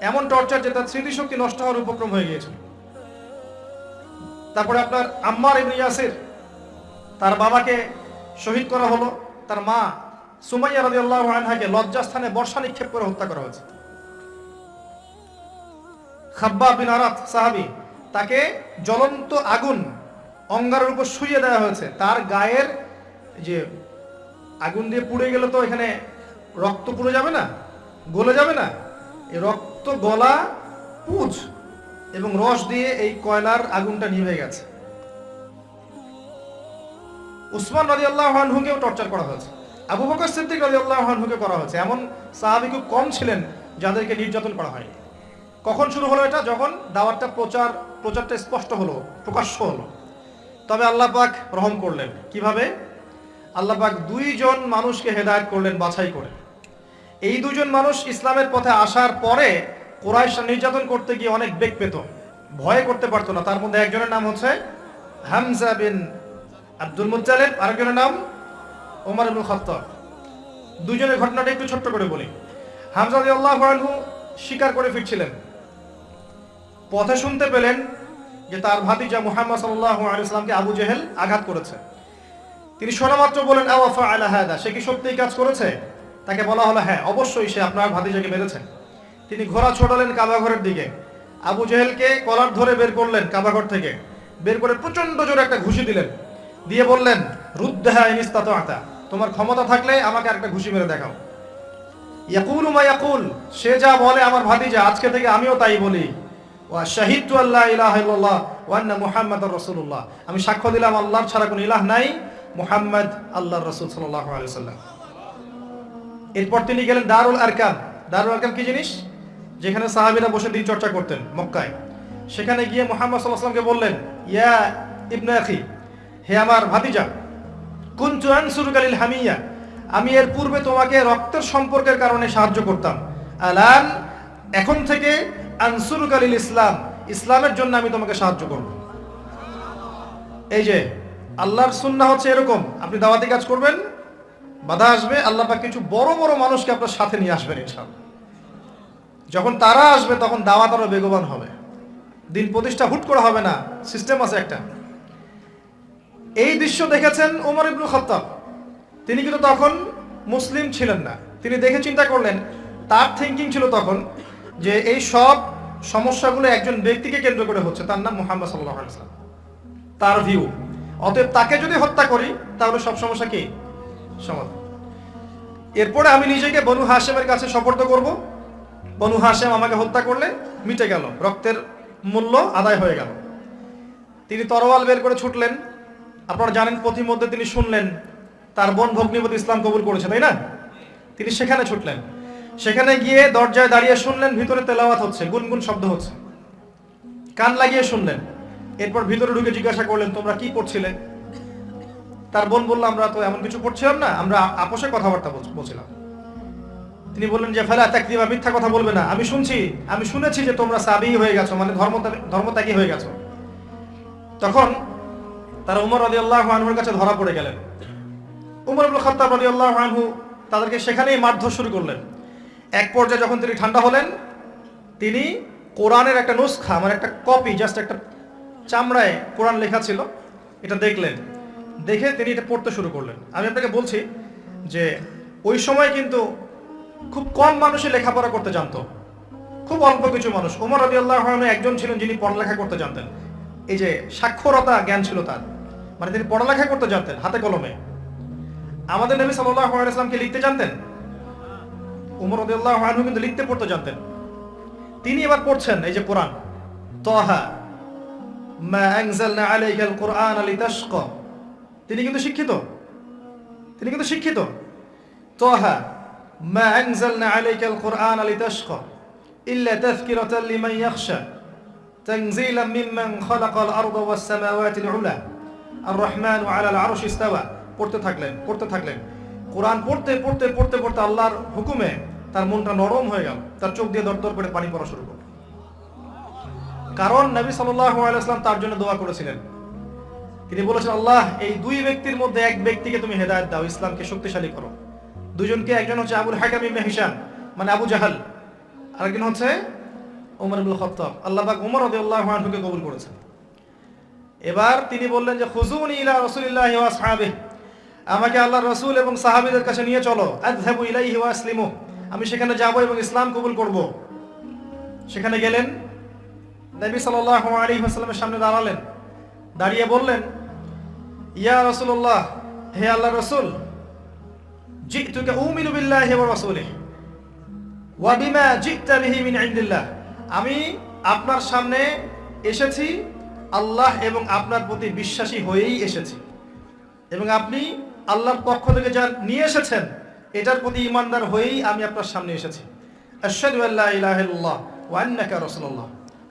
এমন টর্চার যে তার স্মৃতিশক্তি নষ্ট হওয়ার উপক্রম হয়ে গিয়েছিল। তারপরে আপনার আম্মার ইবনে ইয়াসির, তার বাবাকে শহীদ করা হলো। তার মা সুমাইয়া রাদিয়াল্লাহু আনহাকে লজ্জাস্থানে বর্ষা নিক্ষেপ করে হত্যা করা হয়েছে। খাব্বা বিন আরাত সাহাবী, তাকে জ্বলন্ত আগুন অঙ্গারের উপর শুইয়ে দেওয়া হয়েছে। তার গায়ের যে আগুন দিয়ে পুড়ে গেলে তো এখানে রক্ত পুড়ে যাবে না, গলে যাবে না। এই রক্ত, গলা, পুজ এবং রস দিয়ে এই কয়লার আগুনটা নিভে গেছে। উসমান রাজি আল্লাহ আনহুকেও টর্চার করা হয়েছে। আবু বকর সিদ্দিক রাজি আল্লাহ আনহুকে করা হয়েছে। এমন সাহাবি খুব কম ছিলেন যাদেরকে নির্যাতন করা হয়নি। কখন শুরু হলো এটা? যখন দাওয়াতটা প্রচার, প্রচারটা স্পষ্ট হলো, প্রকাশ্য হলো। তবে আল্লাহ পাক রহম করলেন। কীভাবে? আল্লাহ পাক দুইজন মানুষকে হেদায়েত করলেন, বাছাই করে। এই দুজন মানুষ ইসলামের পথে আসার পরে কোরাইশ নির্যাতন করতে গিয়ে অনেক বেগ পেত। ভয় করতে পারতো না। তার মধ্যে একজনের নাম হচ্ছে হামজা বিন আব্দুল মুত্তালিব, আরেকজনের নাম ওমর ইবনুল খাত্তাব। দুজনের ঘটনাটা একটু ছোট্ট করে বলি। হামজা আনহু স্বীকার করে ফিরছিলেন। পথে শুনতে পেলেন যে তার ভাতিজা মুহাম্মদ সাল্লাল্লাহু আলাইহি ইসলামকে আবু জেহেল আঘাত করেছে। তিনি শোনা মাত্র বলেন আওয়াফা আলা হাদা সে কি সত্যিই কাজ করেছে? তাকে বলা হলো হ্যাঁ অবশ্যই সে আপনার ভাতিজাকে মেরেছেন তিনি ঘোড়া ছোটালেন কাবাঘরের দিকে। আবু জেহেলকে কলার ধরে বের করলেন কাবাঘর থেকে। বের করে প্রচণ্ড জোরে একটা ঘুষি দিলেন। দিয়ে বললেন রুদ্দাহা ইনিস্তাত আতা তোমার ক্ষমতা থাকলে আমাকে একটা ঘুষি মেরে দেখাও। ইয়াকুল মা ইয়াকুল, সে যা বলে আমার ভাতিজা, আজকে থেকে আমিও তাই বলি। ওয়া শাহিদতু আল্লাহ ইলাহা ইল্লাল্লাহ ওয়া আন্না মুহাম্মাদুর রাসূলুল্লাহ। আমি সাক্ষ্য দিলাম, আল্লাহর ছাড়া কোনো ইলাহ নাই। মুহাম্মদ আল্লাহ রসুল সাল্লাম এরপর তিনি গেলেন দারুল আরকাম দারুল আরকাম কি জিনিস? যেখানে সাহাবীরা বসে দিন চর্চা করতেন মক্কায়। সেখানে গিয়ে মোহাম্মদ সাল্লামকে বললেন, ইয়া ইবনে আখি, হে আমার ভাতিজা, কুনতু আনসুরুকালিল হামিয়া, আমি এর পূর্বে তোমাকে রক্তের সম্পর্কের কারণে সাহায্য করতাম। আলান, এখন থেকে আনসুরুকালিল ইসলাম, ইসলামের জন্য আমি তোমাকে সাহায্য করব। এই যে আল্লাহর সুন্নাহ হচ্ছে এরকম। আপনি দাওয়াতি কাজ করবেন, বাধা আসবে, আল্লাহ পাক কিছু বড় বড় মানুষকে আপনার সাথে নিয়ে আসবেন ইনশাআল্লাহ। যখন তারা আসবে, তখন দাওয়াত আরও বেগবান হবে। দিন প্রতিষ্ঠা হুট করে হবে না সিস্টেম আছে একটা। এই দৃশ্য দেখেছেন ওমর ইবনু খত্তাব। তিনি কিন্তু তখন মুসলিম ছিলেন না। তিনি দেখে চিন্তা করলেন, তার থিঙ্কিং ছিল তখন যে এই সব সমস্যাগুলো একজন ব্যক্তিকে কেন্দ্র করে হচ্ছে। তার নাম মোহাম্মদ সাল্লাহ তার ভিউ অতএব তাকে যদি হত্যা করি, তাহলে সব সমস্যা কি? সমাধান। এরপরে আমি নিজেকে বনু হাসেমের কাছে সপর্দ করব। বনু হাসেম আমাকে হত্যা করলে মিটে গেল, রক্তের মূল্য আদায় হয়ে গেল। তিনি তরোয়াল বের করে ছুটলেন। আপনারা জানেন পথিমধ্যে তিনি শুনলেন, তার বোন ভগ্নিপতি ইসলাম কবুল করেছে, তাই না? তিনি সেখানে ছুটলেন। সেখানে গিয়ে দরজায় দাঁড়িয়ে শুনলেন, ভিতরে তেলাওয়াত হচ্ছে, গুনগুন শব্দ হচ্ছে। কান লাগিয়ে শুনলেন। এরপর ভিতরে ঢুকে জিজ্ঞাসা করলেন, তোমরা কি পড়ছিলে? তার বোন বলল, আমরা তো এমন কিছু পড়ছিলাম না, আমরা আপোষে কথাবার্তা বল- বলছিলাম। তিনি বললেন যে, ফেলা তাকদিবা মিথ্যা কথা বলবে না, আমি শুনছি, আমি শুনেছি যে তোমরা সাবি হয়ে গেছো মানে ধর্ম ধর্মত্যাগী হয়ে গেছো। তখন তারা উমর রাজি আল্লাহ আনহুর কাছে ধরা পড়ে গেলেন। উমর আবুল খত্তাব রাজি আল্লাহ আনহু তাদেরকে সেখানেই মারধর শুরু করলেন। এক পর্যায়ে যখন তিনি ঠান্ডা হলেন, তিনি কোরআনের একটা নুসখা মানে একটা কপি জাস্ট একটা চামড়ায় কোরআন লেখা ছিল, এটা দেখলেন। দেখে তিনি এটা পড়তে শুরু করলেন। আমি আপনাকে বলছি যে, ওই সময় কিন্তু খুব কম মানুষই লেখাপড়া করতে জানতো। খুব অল্প কিছু মানুষ। উমর রবি আল্লাহ একজন ছিলেন যিনি পড়ালেখা করতে জানতেন। এই যে সাক্ষরতা জ্ঞান ছিল তার। মানে তিনি পড়ালেখা করতে জানতেন, হাতে কলমে। আমাদের নবী সাল্লামকে লিখতে জানতেন? উমর রাদিয়াল্লাহু আনহু কিন্তু লিখতে পড়তে জানতেন। তিনি এবার পড়ছেন এই যে কোরআন তহা তিনি কিন্তু শিক্ষিত তিনি কিন্তু শিক্ষিত তহা মা আনজালনা আলাইকাল কুরআন লিতাশকা ইল্লা তাযকিরাতাল লিমান ইয়াখশা تنزيلا ممن خلق الأرض والسماوات العلى الرحمن على العرش استوى পড়তে থাকলেন পড়তে থাকলেন কোরআন পড়তে পড়তে পড়তে পড়তে আল্লাহর হুকুমে তার মনটা নরম হয়ে গেল তার চোখ দিয়ে দরদর করে পানি পড়া শুরু করল কারণ নবী আলাইহি তার জন্য দোয়া করেছিলেন। তিনি বলেছেন, আল্লাহ, এই দুই ব্যক্তির মধ্যে এক ব্যক্তিকে তুমি হেদায়ত দাও, ইসলামকে শক্তিশালী করো। দুজনকে একজন হচ্ছে আবুল হাকাম ইবনে মানে আবু জাহাল, আরেকজন হচ্ছে উমর ইবুল খত্তাব। আল্লাহ উমর আনহুকে কবুল করেছেন। এবার তিনি বললেন যে, খুজুনি ইলা রাসূলিল্লাহি আসহাবিহি। আমাকে আল্লাহ রসুল এবং সাহাবিদের কাছে নিয়ে চলো। আযহাবু ইলাইহি ওয়া আসলিমু। আমি সেখানে যাব এবং ইসলাম কবুল করব। সেখানে গেলেন নবী সাল্লাল্লাহু আলাইহি ওয়াসাল্লামের সামনে দাঁড়ালেন। দাঁড়িয়ে বললেন, ইয়া রসুল্লাহ হে আল্লাহর রাসূল আমি আপনার সামনে এসেছি, আল্লাহ এবং আপনার প্রতি বিশ্বাসী হয়েই এসেছি। এবং আপনি আল্লাহর পক্ষ থেকে যা নিয়ে এসেছেন, এটার প্রতি ইমানদার হয়েই আমি আপনার সামনে এসেছি। আশহাদু আল্লা ইলাহা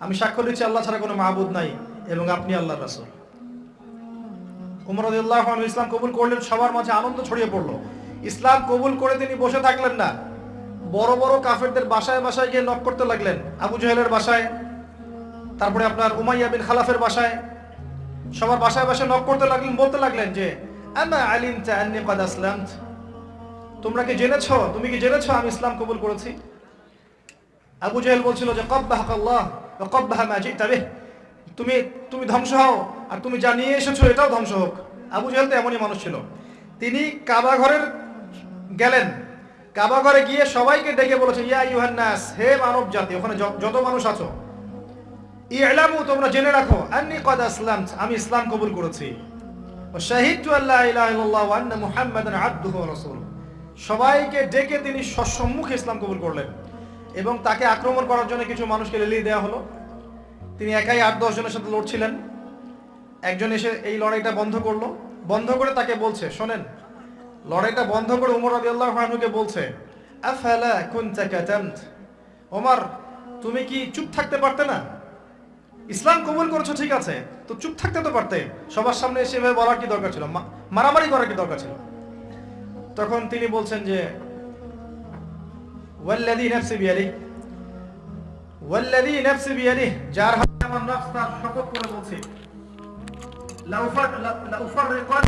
আমি সাক্ষ্য দিচ্ছি, আল্লাহ ছাড়া কোনো মাহবুদ নাই, এবং আপনি আল্লাহর রাসূল। উমর রাদিয়াল্লাহু আনহু ইসলাম কবুল করলেন, সবার মাঝে আনন্দ ছড়িয়ে পড়ল। ইসলাম কবুল করে তিনি বসে থাকলেন না। বড় বড় কাফেরদের বাসায় বাসায় গিয়ে নক করতে লাগলেন। আবু জাহেলের বাসায়, তারপরে আপনার উমাইয়া বিন খালাফের বাসায়। সবার বাসায় বাসায় নক করতে লাগলেন, বলতে লাগলেন যে তোমরা কি জেনেছো? তুমি কি জেনেছো আমি ইসলাম কবুল করেছি? আবু জাহেল বলছিল যে কব্বাহাক আল্লাহ? কব্বাহামা জি তবে তুমি তুমি ধ্বংস হও, আর তুমি যা নিয়ে এসেছ এটাও ধ্বংস হোক। আবু জেহেল তো এমনই মানুষ ছিল। তিনি কাবাঘরের গেলেন। কাবাঘরে গিয়ে সবাইকে ডেকে বলেছে, ইয়া ইউহান্নাস হে মানব জাতি, ওখানে যত মানুষ আছো। ইলামু, তোমরা জেনে রাখো, আন্নি কদ আসলাম আমি ইসলাম কবুল করেছি। সবাইকে ডেকে তিনি সসম্মুখে ইসলাম কবুল করলেন। এবং তাকে আক্রমণ করার জন্য কিছু মানুষকে লেলিয়ে দেওয়া হলো। তিনি একাই আট দশ জনের সাথে লড়ছিলেন। একজন এসে এই লড়াইটা বন্ধ করল। বন্ধ করে তাকে বলছে, শোনেন, লড়াইটা বন্ধ করে উমর রাদিয়াল্লাহু আনহুকে বলছে ওমর, তুমি কি চুপ থাকতে পারতে না? ইসলাম কবুল করেছ, ঠিক আছে, তো চুপ থাকতে তো পারতে। সবার সামনে এসে বলার কি দরকার ছিল? মারামারি করার কি দরকার ছিল? তখন তিনি বলছেন যে ওয়াল্লাযী নাফসি বিয়াদিহি ওয়াল্লাযী নাফসি বিয়াদিহি যার হাতে আমার নফস তার শপথ করে বলছি লাউফার লাউফাররিকান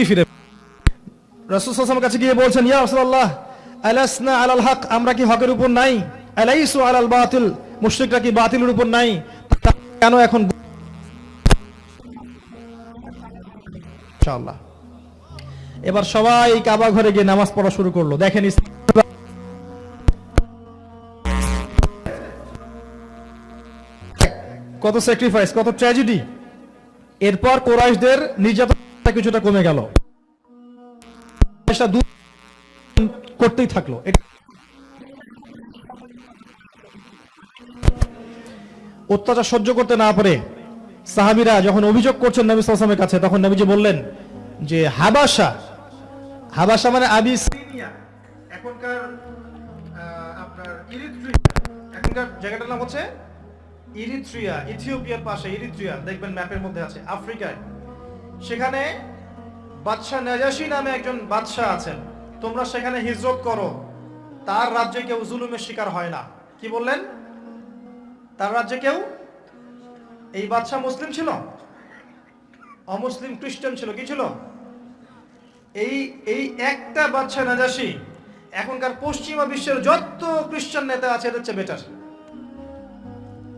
ফিরে রাসূল সাল্লাল্লাহু কাছে গিয়ে বলছেন আলাল হক, আমরা কি হকের উপর নাই? আলাইসু আলাল বাতিল, মুশরিকরা কি বাতিলের উপর নাই? কেন এখন এবার সবাই কাবা ঘরে গিয়ে নামাজ পড়া শুরু করল। দেখেন কত স্যাক্রিফাইস কত ট্র্যাজেডি এরপর কোরাইশদের নির্যাতন কিছুটা কমে গেল। পয়সা দূর করতেই থাকল। অত্যাচার সহ্য করতে না পারে সাহাবিরা যখন অভিযোগ করছেন নবী সালামের কাছে, তখন নবীজি বললেন যে, হাবাসা হাবাসা মানে আবিসিনিয়া এখনকার এখনকার জায়গাটার নাম হচ্ছে ইরিত্রিয়া, ইথিওপিয়ার পাশে ইরিত্রিয়া, দেখবেন ম্যাপের মধ্যে আছে, আফ্রিকায়। সেখানে বাদশাহ নাজাসি নামে একজন বাদশাহ আছেন। তোমরা সেখানে হিজরত করো। তার রাজ্যে কেউ জুলুমের শিকার হয় না। কি বললেন? তার রাজ্যে কেউ? এই বাদশাহ মুসলিম ছিল? অমুসলিম খ্রিস্টান ছিল। কি ছিল? এই এই একটা বাদশাহ নাজাসি এখনকার পশ্চিমা বিশ্বের যত খ্রিস্টান নেতা আছে, এদের চেয়ে বেটার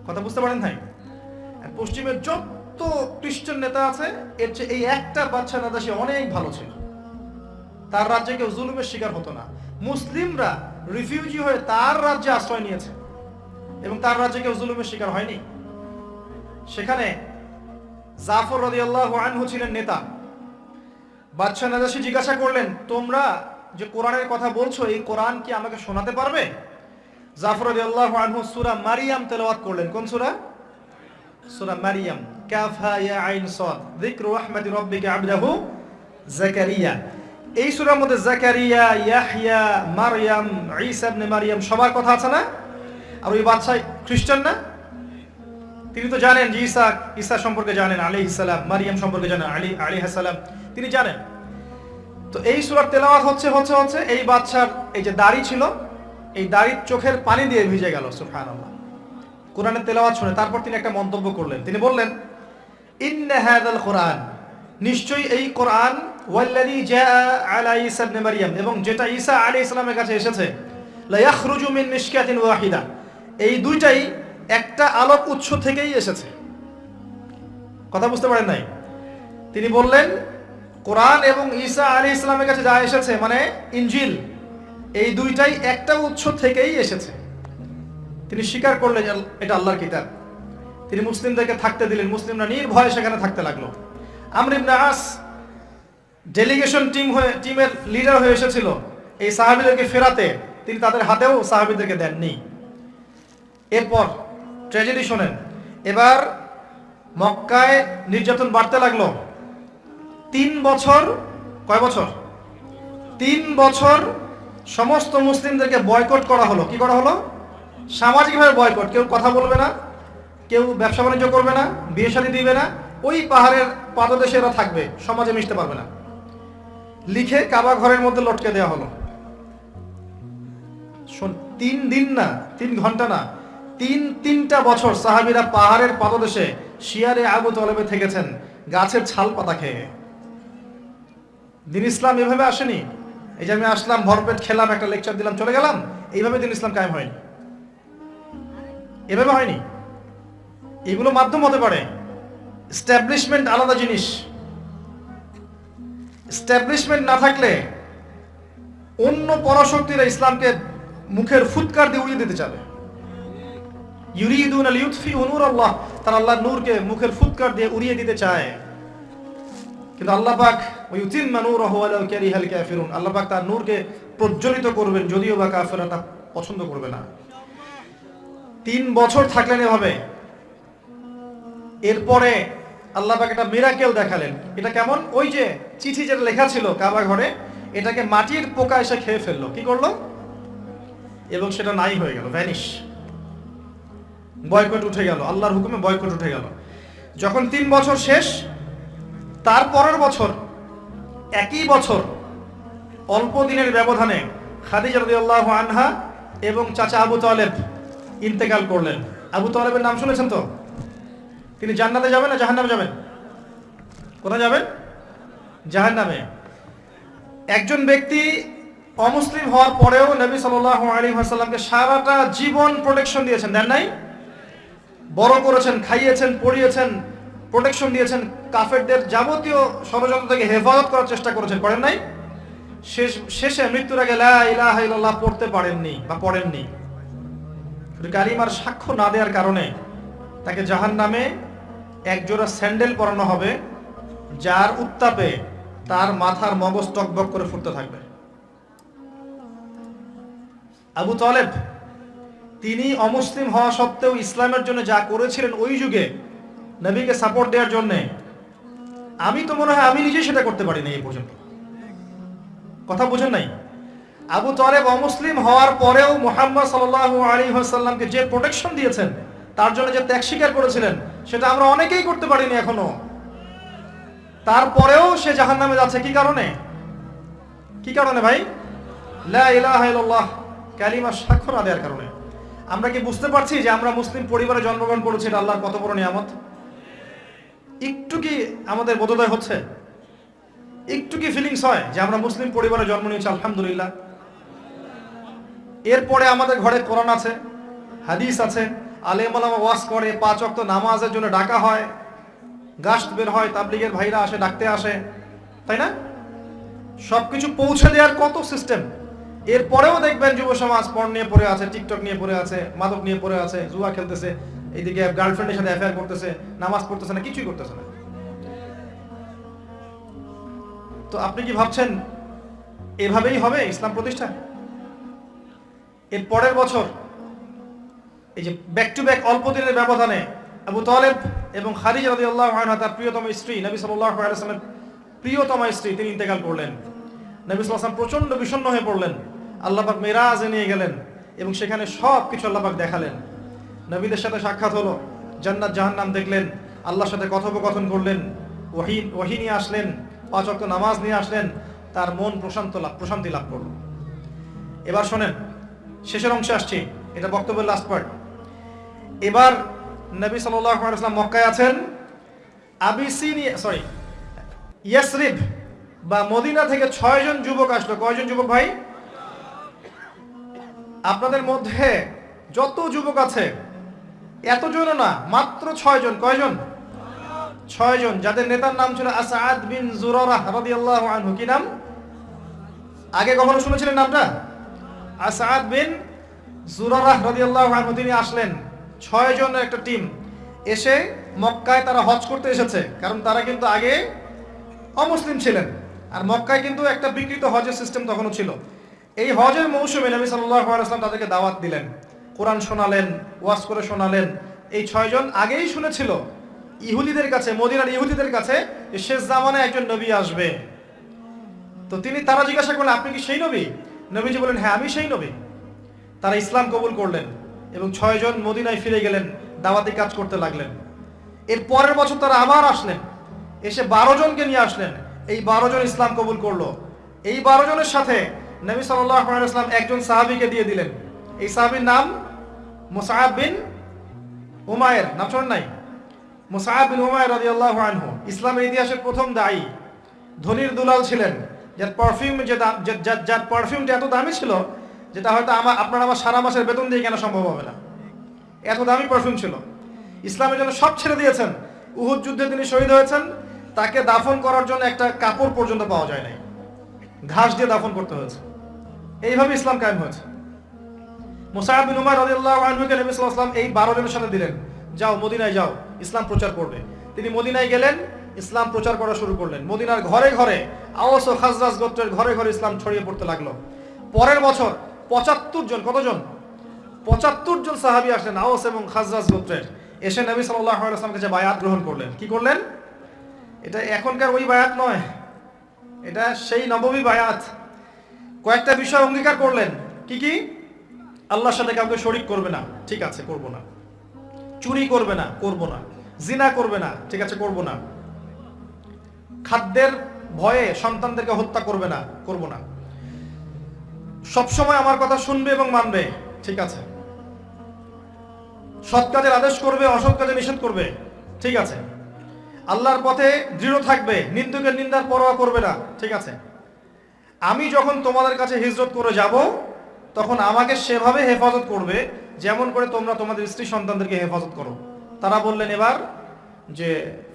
কথা বুঝতে পারেন ভাই পশ্চিমের যত খ্রিস্টান নেতা আছে, এর চেয়ে এই একটা বাচ্চা নেতা সে অনেক ভালো ছিল। তার রাজ্যে কেউ জুলুমের শিকার হতো না। মুসলিমরা রিফিউজি হয়ে তার রাজ্যে আশ্রয় নিয়েছে এবং তার রাজ্যে কেউ জুলুমের শিকার হয়নি। সেখানে জাফর রাদিয়াল্লাহু আনহু ছিলেন নেতা। বাদশাহ নাজাসি জিজ্ঞাসা করলেন, তোমরা যে কোরআনের কথা বলছো, এই কোরআন কি আমাকে শোনাতে পারবে? জাফর রাদিয়াল্লাহু আনহু সূরা মারিয়াম তেলাওয়াত করলেন। কোন সূরা? সূরা মারিয়াম, কাফা ইয়া আইন যিকরু রাহমাতি রাব্বিকা আবদাহু এই মধ্যে ইয়াহইয়া ঈসা ইবনে সবার কথা আছে না? আর ওই খ্রিস্টান না? তিনি তো জানেন যে ঈসা ঈসা সম্পর্কে জানেন আলাইহিস সালাম, মারিয়াম সম্পর্কে জানেন, আলী আলাইহিস সালাম, তিনি জানেন। তো এই সূরার তেলাওয়াত হচ্ছে হচ্ছে হচ্ছে, এই বাদশার এই যে দাড়ি ছিল, এই দাড়ির চোখের পানি দিয়ে ভিজে গেল, সুবহানাল্লাহ। কোরআনের তেলাওয়াত শুনে তারপর তিনি একটা মন্তব্য করলেন। তিনি বললেন, ইন্না হাদাল কোরআন। নিশ্চয়ই এই কোরআন, ওয়াল্লাযী জাআ আলা ঈসা ইবনে মারইয়াম এবং যেটা ঈসা আলাইহিস সালামের কাছে এসেছে লা ইয়াখরুজু মিন মিশকাতিন ওয়াহিদা। এই দুইটাই একটা আলোক উৎস থেকেই এসেছে। কথা বুঝতে পারেন নাই? তিনি বললেন, কোরআন এবং ঈসা আলী ইসলামের কাছে যা এসেছে মানে ইনজিল, এই দুইটাই একটা উৎস থেকেই এসেছে। তিনি স্বীকার করলেন এটা আল্লাহর কিতাব। তিনি মুসলিমদেরকে থাকতে দিলেন। মুসলিমরা নির্ভয়ে সেখানে থাকতে লাগল। আমর ইবনে আস ডেলিগেশন টিম হয়ে টিমের লিডার হয়ে এসেছিল। এই সাহাবীদেরকে ফেরাতে তিনি তাদের হাতেও সাহাবীদেরকে দেননি। এরপর ট্র্যাজেডি শোনেন। এবার মক্কায় নির্যাতন বাড়তে লাগল। তিন বছর, কয় বছর? তিন বছর সমস্ত মুসলিমদেরকে বয়কট করা হলো। কি করা হলো? সামাজিকভাবে বয়কট কেউ কথা বলবে না, কেউ ব্যবসা বাণিজ্য করবে না, বিয়ে শাদী দিবে না, ওই পাহাড়ের পাদদেশে এরা থাকবে, সমাজে মিশতে পারবে না। লিখে কাবা ঘরের মধ্যে লটকে দেওয়া হলো। শোন, তিন দিন না, তিন ঘণ্টা না, তিন তিনটা বছর সাহাবিরা পাহাড়ের পাদদেশে শিয়ারে আবু তলেবে থেকেছেন, গাছের ছাল পাতা খেয়ে। দিন ইসলাম এভাবে আসেনি? এই যে আমি আসলাম, ভরপেট খেলাম, একটা লেকচার দিলাম, চলে গেলাম? এইভাবে দিন ইসলাম কায়েম হয়নি। এভাবে হয়নি। এগুলো মাধ্যম হতে পারে। স্ট্যাবলিশমেন্ট আলাদা জিনিস। স্ট্যাবলিশমেন্ট না থাকলে অন্য পরাশক্তিরা ইসলামকে মুখের ফুৎকার দিয়ে উড়িয়ে দিতে চাবে। আল্লাহ, তার আল্লাহর নূরকে মুখের ফুৎকার দিয়ে উড়িয়ে দিতে চায়। কিন্তু আল্লাহ আল্লাহ পাক তার নূরকে প্রজ্বলিত করবেন, যদিও বা কাফেররা তা পছন্দ করবে না। তিন বছর থাকলেন এভাবে। এরপরে আল্লাহ একটা মিরাকেল দেখালেন। এটা কেমন? ওই যে চিঠি যেটা লেখা ছিল কাবা ঘরে, এটাকে মাটির পোকা এসে খেয়ে ফেলল। কি করল? এবং সেটা নাই হয়ে গেল ভ্যানিশ বয়কট উঠে গেল, আল্লাহর হুকুমে বয়কট উঠে গেল। যখন তিন বছর শেষ, তার পরের বছর, একই বছর, অল্প দিনের ব্যবধানে খাদিজা রাদিয়াল্লাহু আনহা এবং চাচা আবু তালেব ইন্তেকাল করলেন। আবু তালেবের নাম শুনেছেন তো? তিনি জান্নাতে যাবেন না জাহান্নামে যাবেন? কোথায় যাবেন? জাহান্নামে। একজন ব্যক্তি অমুসলিম হওয়ার পরেও নবী আলাইহি ওয়াসাল্লামকে সারাটা জীবন প্রোটেকশন দিয়েছেন। দেন নাই? বড় করেছেন, খাইয়েছেন, পড়িয়েছেন প্রোটেকশন দিয়েছেন। কাফেরদের যাবতীয় ষড়যন্ত্র থেকে হেফাজত করার চেষ্টা করেছেন। করেন নাই? শেষ, শেষে মৃত্যুর আগে লা ইলাহা ইল্লাল্লাহ পড়তে পারেননি বা পড়েননি। কালিমার সাক্ষ্য না দেওয়ার কারণে তাকে জাহান নামে একজোড়া স্যান্ডেল পরানো হবে, যার উত্তাপে তার মাথার মগজ টকবক করে ফুটতে থাকবে। আবু তলেব, তিনি অমুসলিম হওয়া সত্ত্বেও ইসলামের জন্য যা করেছিলেন ওই যুগে নবীকে সাপোর্ট দেওয়ার জন্যে, আমি তো মনে হয় আমি নিজেই সেটা করতে পারিনি এই পর্যন্ত। কথা বুঝেন নাই? আবু তলেব অমুসলিম হওয়ার পরেও মোহাম্মদ সাল্লাহ আলী সাল্লামকে যে প্রোটেকশন দিয়েছেন, তার জন্য যে ত্যাগ স্বীকার করেছিলেন, সেটা আমরা অনেকেই করতে পারিনি এখনও। তারপরেও সে জাহান নামে যাচ্ছে, কি কারণে? কি কারণে ভাই? লা ইলাহা ইল্লাল্লাহ, কালিমা সাক্ষ্য না দেওয়ার কারণে। আমরা কি বুঝতে পারছি যে আমরা মুসলিম পরিবারে জন্মগ্রহণ করেছি, এটা আল্লাহর কত বড় নিয়ামত? একটু কি আমাদের বোধোদয় হচ্ছে? একটু কি ফিলিংস হয় যে আমরা মুসলিম পরিবারে জন্ম নিয়েছি, আলহামদুলিল্লাহ? এরপরে আমাদের ঘরে কোরআন আছে, হাদিস আছে, আলেম আলামা ওয়াজ করে, পাঁচ অক্ত নামাজের জন্য ডাকা হয় গাছ বের হয়, তাবলিগের ভাইরা আসে, ডাকতে আসে, তাই না? সবকিছু পৌঁছে দেওয়ার কত সিস্টেম এরপরেও দেখবেন যুব সমাজ পণ নিয়ে পড়ে আছে টিকটক নিয়ে পড়ে আছে, মাদক নিয়ে পড়ে আছে, জুয়া খেলতেছে, এইদিকে গার্লফ্রেন্ডের সাথে অ্যাফেয়ার করতেছে, নামাজ পড়তেছে না, কিছুই করতেছে না। তো আপনি কি ভাবছেন এভাবেই হবে ইসলাম প্রতিষ্ঠা? এর পরের বছর, এই যে ব্যাক টু ব্যাক অল্প দিনের ব্যবধানে আবু তালেব এবং খারিজ রাদিয়াল্লাহু আনহা, তার প্রিয়তম স্ত্রী, নবী ওয়াসাল্লামের প্রিয়তম স্ত্রী, তিনি ইন্তেকাল করলেন। নবী আলাইহি প্রচণ্ড বিষণ্ণ হয়ে পড়লেন। আল্লাহ পাক মেরাজে নিয়ে গেলেন এবং সেখানে সব কিছু আল্লাহ পাক দেখালেন। নবীদের সাথে সাক্ষাৎ হলো, জান্নাত জাহান্নাম দেখলেন, আল্লাহর সাথে কথোপকথন করলেন, ওহি ওহি নিয়ে আসলেন, পাঁচ নামাজ নিয়ে আসলেন, তার মন প্রশান্ত লাভ, প্রশান্তি লাভ করল। এবার শোনেন শেষের অংশে আসছি। এটা বক্তব্যের লাস্ট পার্ট এবার নবী সাল্লাম মক্কায় আছেন। সরি ইয়াসরিব বা মদিনা থেকে ছয়জন যুবক আসলো। কয়জন যুবক ভাই? আপনাদের মধ্যে যত যুবক আছে এতজন না, মাত্র ছয়জন কয়জন? ছয়জন যাদের নেতার নাম ছিল আসাদ বিন জুরারাহ রাদিয়াল্লাহু আনহু। কি নাম? আগে কখনো শুনেছিলেন নামটা? আসাদ বিন জুরারাহ রাদিয়াল্লাহু আনহু, তিনি আসলেন। ছয় জনের একটা টিম এসে মক্কায় তারা হজ করতে এসেছে, কারণ তারা কিন্তু আগে অমুসলিম ছিলেন। আর মক্কায় কিন্তু একটা বিকৃত হজের সিস্টেম তখনও ছিল। এই হজের মৌসুমে নবী সাল্লাল্লাহু আলাইহি ওয়াসাল্লাম তাদেরকে দাওয়াত দিলেন। কোরআন শোনালেন, ওয়াজ করে শোনালেন। এই ছয়জন আগেই শুনেছিল ইহুদিদের কাছে, মদিনার ইহুদিদের কাছে শেষ জামানায় একজন নবী আসবে। তো তিনি তারা জিজ্ঞাসা করলেন, আপনি কি সেই নবী? নবীজি বলেন হ্যাঁ আমি সেই নবী। তারা ইসলাম কবুল করলেন এবং ছয়জন মদিনায় ফিরে গেলেন, দাওয়াতি কাজ করতে লাগলেন। এর পরের বছর তারা আবার আসলেন, এসে বারো জনকে নিয়ে আসলেন। এই বারো জন ইসলাম কবুল করল। এই বারো জনের সাথে নবী সাল্লাম একজন সাহাবিকে দিয়ে দিলেন। এই সাহাবীর নাম মুসাহাব বিন উমায়ের, নাম শোনেন নাই? মুসাহাব বিন উমায়ের রাদিয়াল্লাহু আনহু। ইসলামের ইতিহাসের প্রথম দায়ী। ধনির দুলাল ছিলেন। যার পারফিউম যে যার- পারফিউমটা এত দামি ছিল, যেটা হয়তো আমার আপনার আমার সারা মাসের বেতন দিয়ে কেনা সম্ভব হবে না। এত দামি পারফিউম ছিল। ইসলামের জন্য সব ছেড়ে দিয়েছেন। উহুদ যুদ্ধে তিনি শহীদ হয়েছেন। তাকে দাফন করার জন্য একটা কাপড় পর্যন্ত পাওয়া যায় নাই। ঘাস দিয়ে দাফন করতে হয়েছে। এইভাবে ইসলাম কায়েম হয়েছে। মুসাহাব উমার রাদিয়াল্লাহু আনহুকে নবী সাল্লাল্লাহু এই 12 জনের সাথে দিলেন, যাও, মদিনায় যাও, ইসলাম প্রচার করবে। তিনি মদিনায় গেলেন ইসলাম প্রচার করা শুরু করলেন। মদিনার ঘরে ঘরে আওস ও খাজরাজ গোত্রের ঘরে ঘরে ইসলাম ছড়িয়ে পড়তে লাগল। পরের বছর পঁচাত্তর জন, কতজন? পঁচাত্তর জন সাহাবী আসলেন আওস এবং খাজরাজ গোত্রের। এসে নবী আলাইহি কাছে বায়াত গ্রহণ করলেন। কি করলেন? এটা এখনকার ওই বায়াত নয়। এটা সেই নবমী বায়াত। কয়েকটা বিষয় অঙ্গীকার করলেন। কি কি? আল্লাহর সাথে কাউকে শরিক করবে না। ঠিক আছে, করব না। চুরি করবে না, করব না। জিনা করবে না। ঠিক আছে, করব না। খাদ্যের ভয়ে সন্তানদেরকে হত্যা করবে না, করব না। সবসময় আমার কথা শুনবে এবং মানবে, ঠিক আছে। সৎ কাজের আদেশ করবে, অসৎ কাজে নিষেধ করবে, ঠিক আছে। আল্লাহর পথে দৃঢ় থাকবে, নিন্দুকের নিন্দার পরোয়া করবে না, ঠিক আছে। আমি যখন তোমাদের কাছে হিজরত করে যাব, তখন আমাকে সেভাবে হেফাজত করবে, যেমন করে তোমরা তোমাদের স্ত্রী সন্তানদেরকে হেফাজত করো। তারা বললেন এবার যে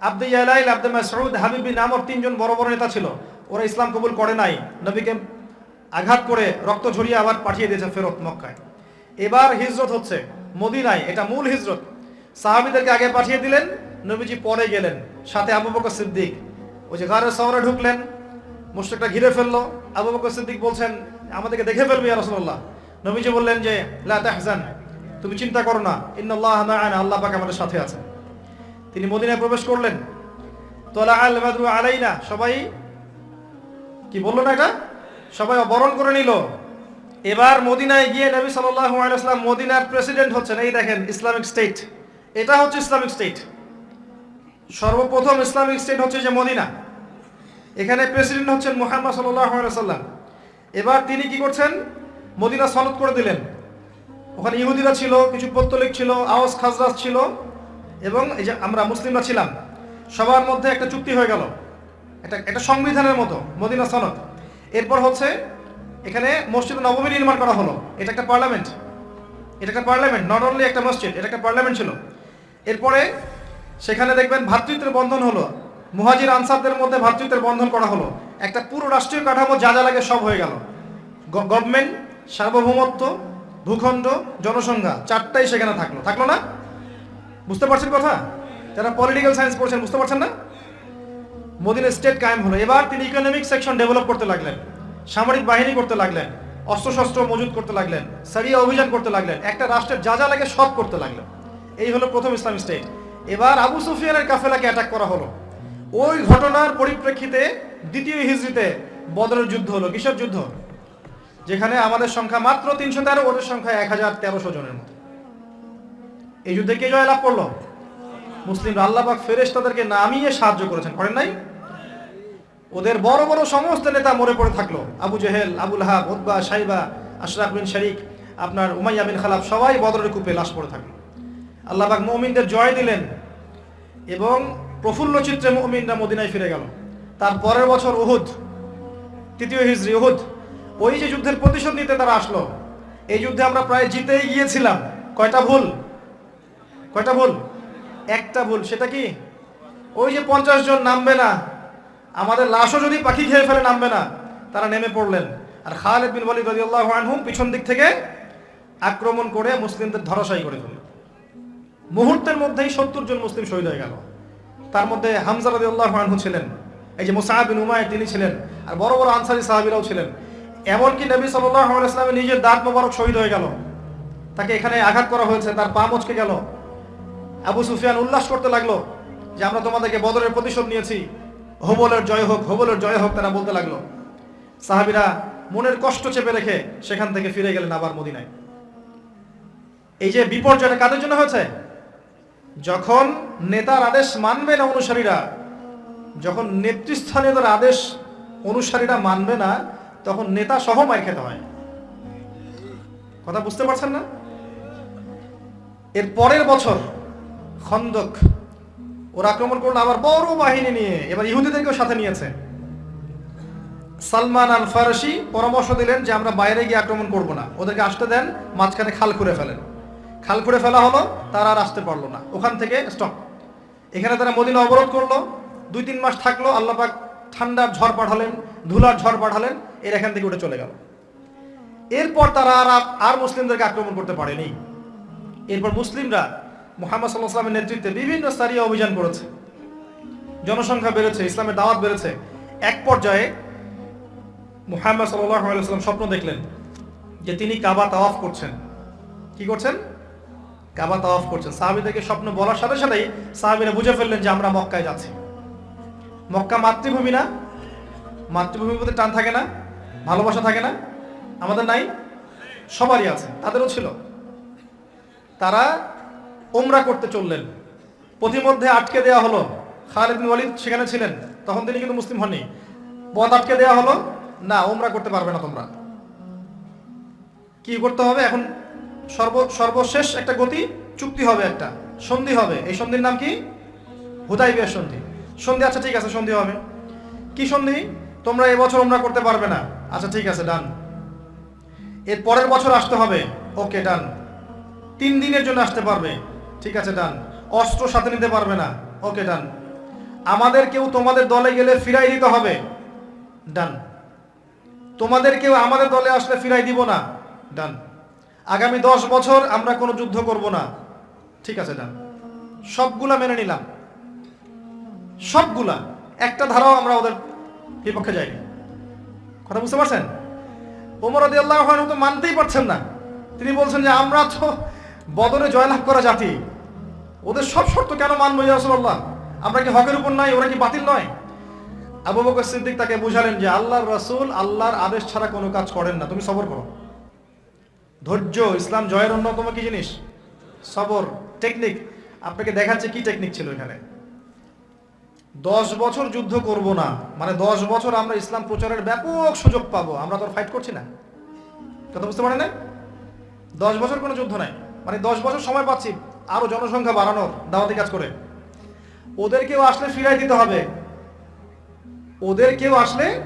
আব্দে ইয়ালাইল, আব্দে হাবিব বিন আমর তিনজন বড় বড় নেতা ছিল। ওরা ইসলাম কবুল করে নাই। নবীকে আঘাত করে রক্ত ঝরিয়ে আবার পাঠিয়ে দিয়েছে ফেরত মক্কায়। এবার হিজরত হচ্ছে মদিনায়। এটা মূল হিজরত। সাহাবীদেরকে আগে পাঠিয়ে দিলেন, নবীজি পরে গেলেন। সাথে আবু বকর সিদ্দিক। ওই যে গারের শহরে ঢুকলেন মুশরিকটা ঘিরে ফেলল। আবু বকর সিদ্দিক বলছেন, আমাদেরকে দেখে ফেলবে রাসূলুল্লাহ। নবীজি বললেন যে, লা তুমি চিন্তা করো না। মা'ানা আল্লাহ পাক আমাদের সাথে আছেন। তিনি মদিনায় প্রবেশ করলেন। তোলা আল বাদরু আলাইনা, সবাই কি বলল না এটা? সবাই বরণ করে নিল। এবার মদিনায় গিয়ে নবী আলাইহি মদিনার প্রেসিডেন্ট হচ্ছেন। এই দেখেন, ইসলামিক স্টেট। এটা হচ্ছে ইসলামিক স্টেট। সর্বপ্রথম ইসলামিক স্টেট হচ্ছে যে মদিনা। এখানে প্রেসিডেন্ট হচ্ছেন মুহাম্মদ ওয়াসাল্লাম। এবার তিনি কি করছেন? মদিনা সনদ করে দিলেন। ওখানে ইহুদিরা ছিল, কিছু পত্তলিক ছিল, আওয়াজ খাজরাজ ছিল। এবং এই যে আমরা মুসলিমরা ছিলাম, সবার মধ্যে একটা চুক্তি হয়ে গেল। এটা একটা সংবিধানের মতো, মদিনা সনদ। এরপর হচ্ছে, এখানে মসজিদ নবমী নির্মাণ করা হলো। এটা একটা পার্লামেন্ট। এটা একটা পার্লামেন্ট নট অনলি একটা মসজিদ, এটা একটা পার্লামেন্ট ছিল। এরপরে সেখানে দেখবেন ভ্রাতৃত্বের বন্ধন হলো। মুহাজির আনসারদের মধ্যে ভ্রাতৃত্বের বন্ধন করা হলো। একটা পুরো রাষ্ট্রীয় কাঠামো যা যা লাগে সব হয়ে গেল। গভর্নমেন্ট সার্বভৌমত্ব, ভূখণ্ড, জনসংখ্যা, চারটাই সেখানে থাকল। থাকল না? বুঝতে পারছেন কথা? যারা পলিটিক্যাল সায়েন্স পড়ছেন, বুঝতে পারছেন না? মোদিন স্টেট কায়েম হলো। এবার তিনি ইকোনমিক সেকশন ডেভেলপ করতে লাগলেন, সামরিক বাহিনী করতে লাগলেন, অস্ত্রশস্ত্র মজুত করতে লাগলেন, সারিয়া অভিযান করতে লাগলেন, একটা রাষ্ট্রের যা যা লাগে সব করতে লাগলেন। এই হলো প্রথম ইসলামিক স্টেট এবার আবু সুফিয়ানের কাফেলাকে অ্যাটাক করা হলো। ওই ঘটনার পরিপ্রেক্ষিতে দ্বিতীয় হিজড়িতে বদরের যুদ্ধ হলো। কিসের যুদ্ধ? যেখানে আমাদের সংখ্যা মাত্র তিনশো তেরো, ওদের সংখ্যা এক হাজার তেরোশো জনের মতো। এই যুদ্ধে কে জয় লাভ করল? মুসলিম আল্লাহবাক ফেরেশ তাদেরকে নামিয়ে সাহায্য করেছেন, করেন নাই? ওদের বড় বড় সমস্ত নেতা মরে পড়ে থাকল। আবু জেহেল আবুল হাব উদ্বা সাইবা আশরাফ বিন শরিক, আপনার উমাইয়া বিন খালাব সবাই বদরের কূপে লাশ পড়ে থাকল। আল্লাহবাক মমিনদের জয় দিলেন এবং প্রফুল্ল চিত্রে মমিনরা মদিনায় ফিরে গেল। তার পরের বছর উহুদ, তৃতীয় হিজরি উহুদ, ওই যে যুদ্ধের প্রতিশোধ নিতে তারা আসলো, এই যুদ্ধে আমরা প্রায় জিতেই গিয়েছিলাম। কয়টা ভুল? কয়টা ভুল? একটা ভুল, সেটা কি? ওই যে পঞ্চাশ জন নামবে না, আমাদের লাশও যদি পাখি খেয়ে ফেলে নামবে না, তারা নেমে পড়লেন। আর খালেদ বিন ওয়ালিদ রাদিয়াল্লাহু আনহু পিছন দিক থেকে আক্রমণ করে মুসলিমদের ধরাশায়ী করে ফেলল মুহূর্তের মধ্যেই সত্তর জন মুসলিম শহীদ হয়ে গেল। তার মধ্যে হামজা রাদিয়াল্লাহু আনহু ছিলেন, এই যে মুসাহাব বিন উমায় তিনি ছিলেন, আর বড় বড় আনসারি সাহাবীরাও ছিলেন। এমনকি নবী সাল্লাল্লাহু আলাইহি নিজের দাঁত মোবারক শহীদ হয়ে গেল। তাকে এখানে আঘাত করা হয়েছে, তার পা মচকে গেল। আবু সুফিয়ান উল্লাস করতে লাগল যে আমরা তোমাদেরকে বদরের প্রতিশোধ নিয়েছি। হোবলের জয় হোক, হোবলের জয় হোক তারা বলতে লাগল। সাহাবিরা মনের কষ্ট চেপে রেখে সেখান থেকে ফিরে গেলেন আবার মদিনায়। এই যে বিপর্যয়টা কাদের জন্য হয়েছে? যখন নেতার আদেশ মানবে না অনুসারীরা, যখন নেতৃস্থানীয়দের আদেশ অনুসারীরা মানবে না, তখন নেতা সহ মার খেতে হয়। কথা বুঝতে পারছেন না? এর পরের বছর খন্দক। ওরা আক্রমণ করল, আবার বড় বাহিনী নিয়ে। এবার ইহুদিদেরকেও সাথে নিয়েছে। সালমান আল ফারসি পরামর্শ দিলেন যে, আমরা বাইরে গিয়ে আক্রমণ করব না। ওদেরকে আসতে দেন, মাঝখানে খাল করে ফেলেন। খাল করে ফেলা হলো, তারা আর আসতে পারল না। ওখান থেকে স্টপ এখানে তারা মদিনা অবরোধ করল। দুই তিন মাস থাকল আল্লাপাক ঠান্ডার ঝড় পাঠালেন, ধুলার ঝড় পাঠালেন, এর এখান থেকে উঠে চলে গেল। এরপর তারা আর আর মুসলিমদেরকে আক্রমণ করতে পারেনি। এরপর মুসলিমরা মোহাম্মদ সাল্লাহ সাল্লামের নেতৃত্বে বিভিন্ন সারিয়া অভিযান করেছে। জনসংখ্যা বেড়েছে, ইসলামের দাওয়াত বেড়েছে। এক পর্যায়ে মুহাম্মদ আলাইসাল্লাম স্বপ্ন দেখলেন যে তিনি কাবা তাওয়াফ করছেন। কি করছেন? কাবা তাওয়াফ করছেন। সাহাবিদেরকে স্বপ্ন বলার সাথে সাথেই সাহাবিরা বুঝে ফেললেন যে আমরা মক্কায় যাচ্ছি। মক্কা মাতৃভূমি না। মাতৃভূমির প্রতি টান থাকে না, ভালোবাসা থাকে না। আমাদের নাই? সবারই আছে, তাদেরও ছিল। তারা ওমরা করতে চললেন। পথিমধ্যে আটকে দেওয়া হলো। খালিদ ওয়ালিদ সেখানে ছিলেন। তখন তিনি কিন্তু মুসলিম হননি। পথ আটকে দেওয়া হলো। না ওমরা করতে পারবে না তোমরা। কি করতে হবে? এখন সর্ব, সর্বশেষ একটা গতি, চুক্তি হবে একটা। সন্ধি হবে। এই সন্ধির নাম কি? হুদাই বিয়ের সন্ধি। সন্ধি আচ্ছা ঠিক আছে, সন্ধি হবে। কি সন্ধি? তোমরা এবছর ওমরা করতে পারবে না। আচ্ছা ঠিক আছে, ডান। এর পরের বছর আসতে হবে। ওকে, ডান। তিন দিনের জন্য আসতে পারবে। ঠিক আছে ডান অস্ত্র সাথে নিতে পারবে না। ওকে ডান আমাদের কেউ তোমাদের দলে গেলে ফিরাই দিতে হবে। ডান তোমাদের কেউ আমাদের দলে আসলে ফিরাই দিব না। ডান আগামী দশ বছর আমরা কোনো যুদ্ধ করব না। ঠিক আছে ডান সবগুলা মেনে নিলাম। সবগুলা। একটা ধারাও আমরা ওদের বিপক্ষে যাইনি। কথা বুঝতে পারছেন? ওমর আদি আল্লাহ তো মানতেই পারছেন না। তিনি বলছেন যে, আমরা তো বদলে জয়লাভ করা জাতি। ওদের সব শর্ত কেন মানবো রসল্লাহ আমরা কি হকের উপর নাই? ওরা কি বাতিল নয়? আবু বকর সিদ্দিক তাকে বুঝালেন যে আল্লাহর রসুল আল্লাহর আদেশ ছাড়া কোনো কাজ করেন না। তুমি সবর করো। ধৈর্য, ইসলাম জয়ের অন্যতম কি জিনিস? সবর। টেকনিক। আপনাকে দেখাচ্ছে কি টেকনিক ছিল এখানে? দশ বছর যুদ্ধ করব না। মানে দশ বছর আমরা ইসলাম প্রচারের ব্যাপক সুযোগ পাবো। আমরা তো ফাইট করছি না। কথা বুঝতে পারেন না দশ বছর কোনো যুদ্ধ নাই। মানে দশ বছর সময় পাচ্ছি আরও জনসংখ্যা বাড়ানোর, দাওয়াতি কাজ করে। ওদের কেউ আসলে ফিরাই দিতে হবে। ওদের কেউ আসলে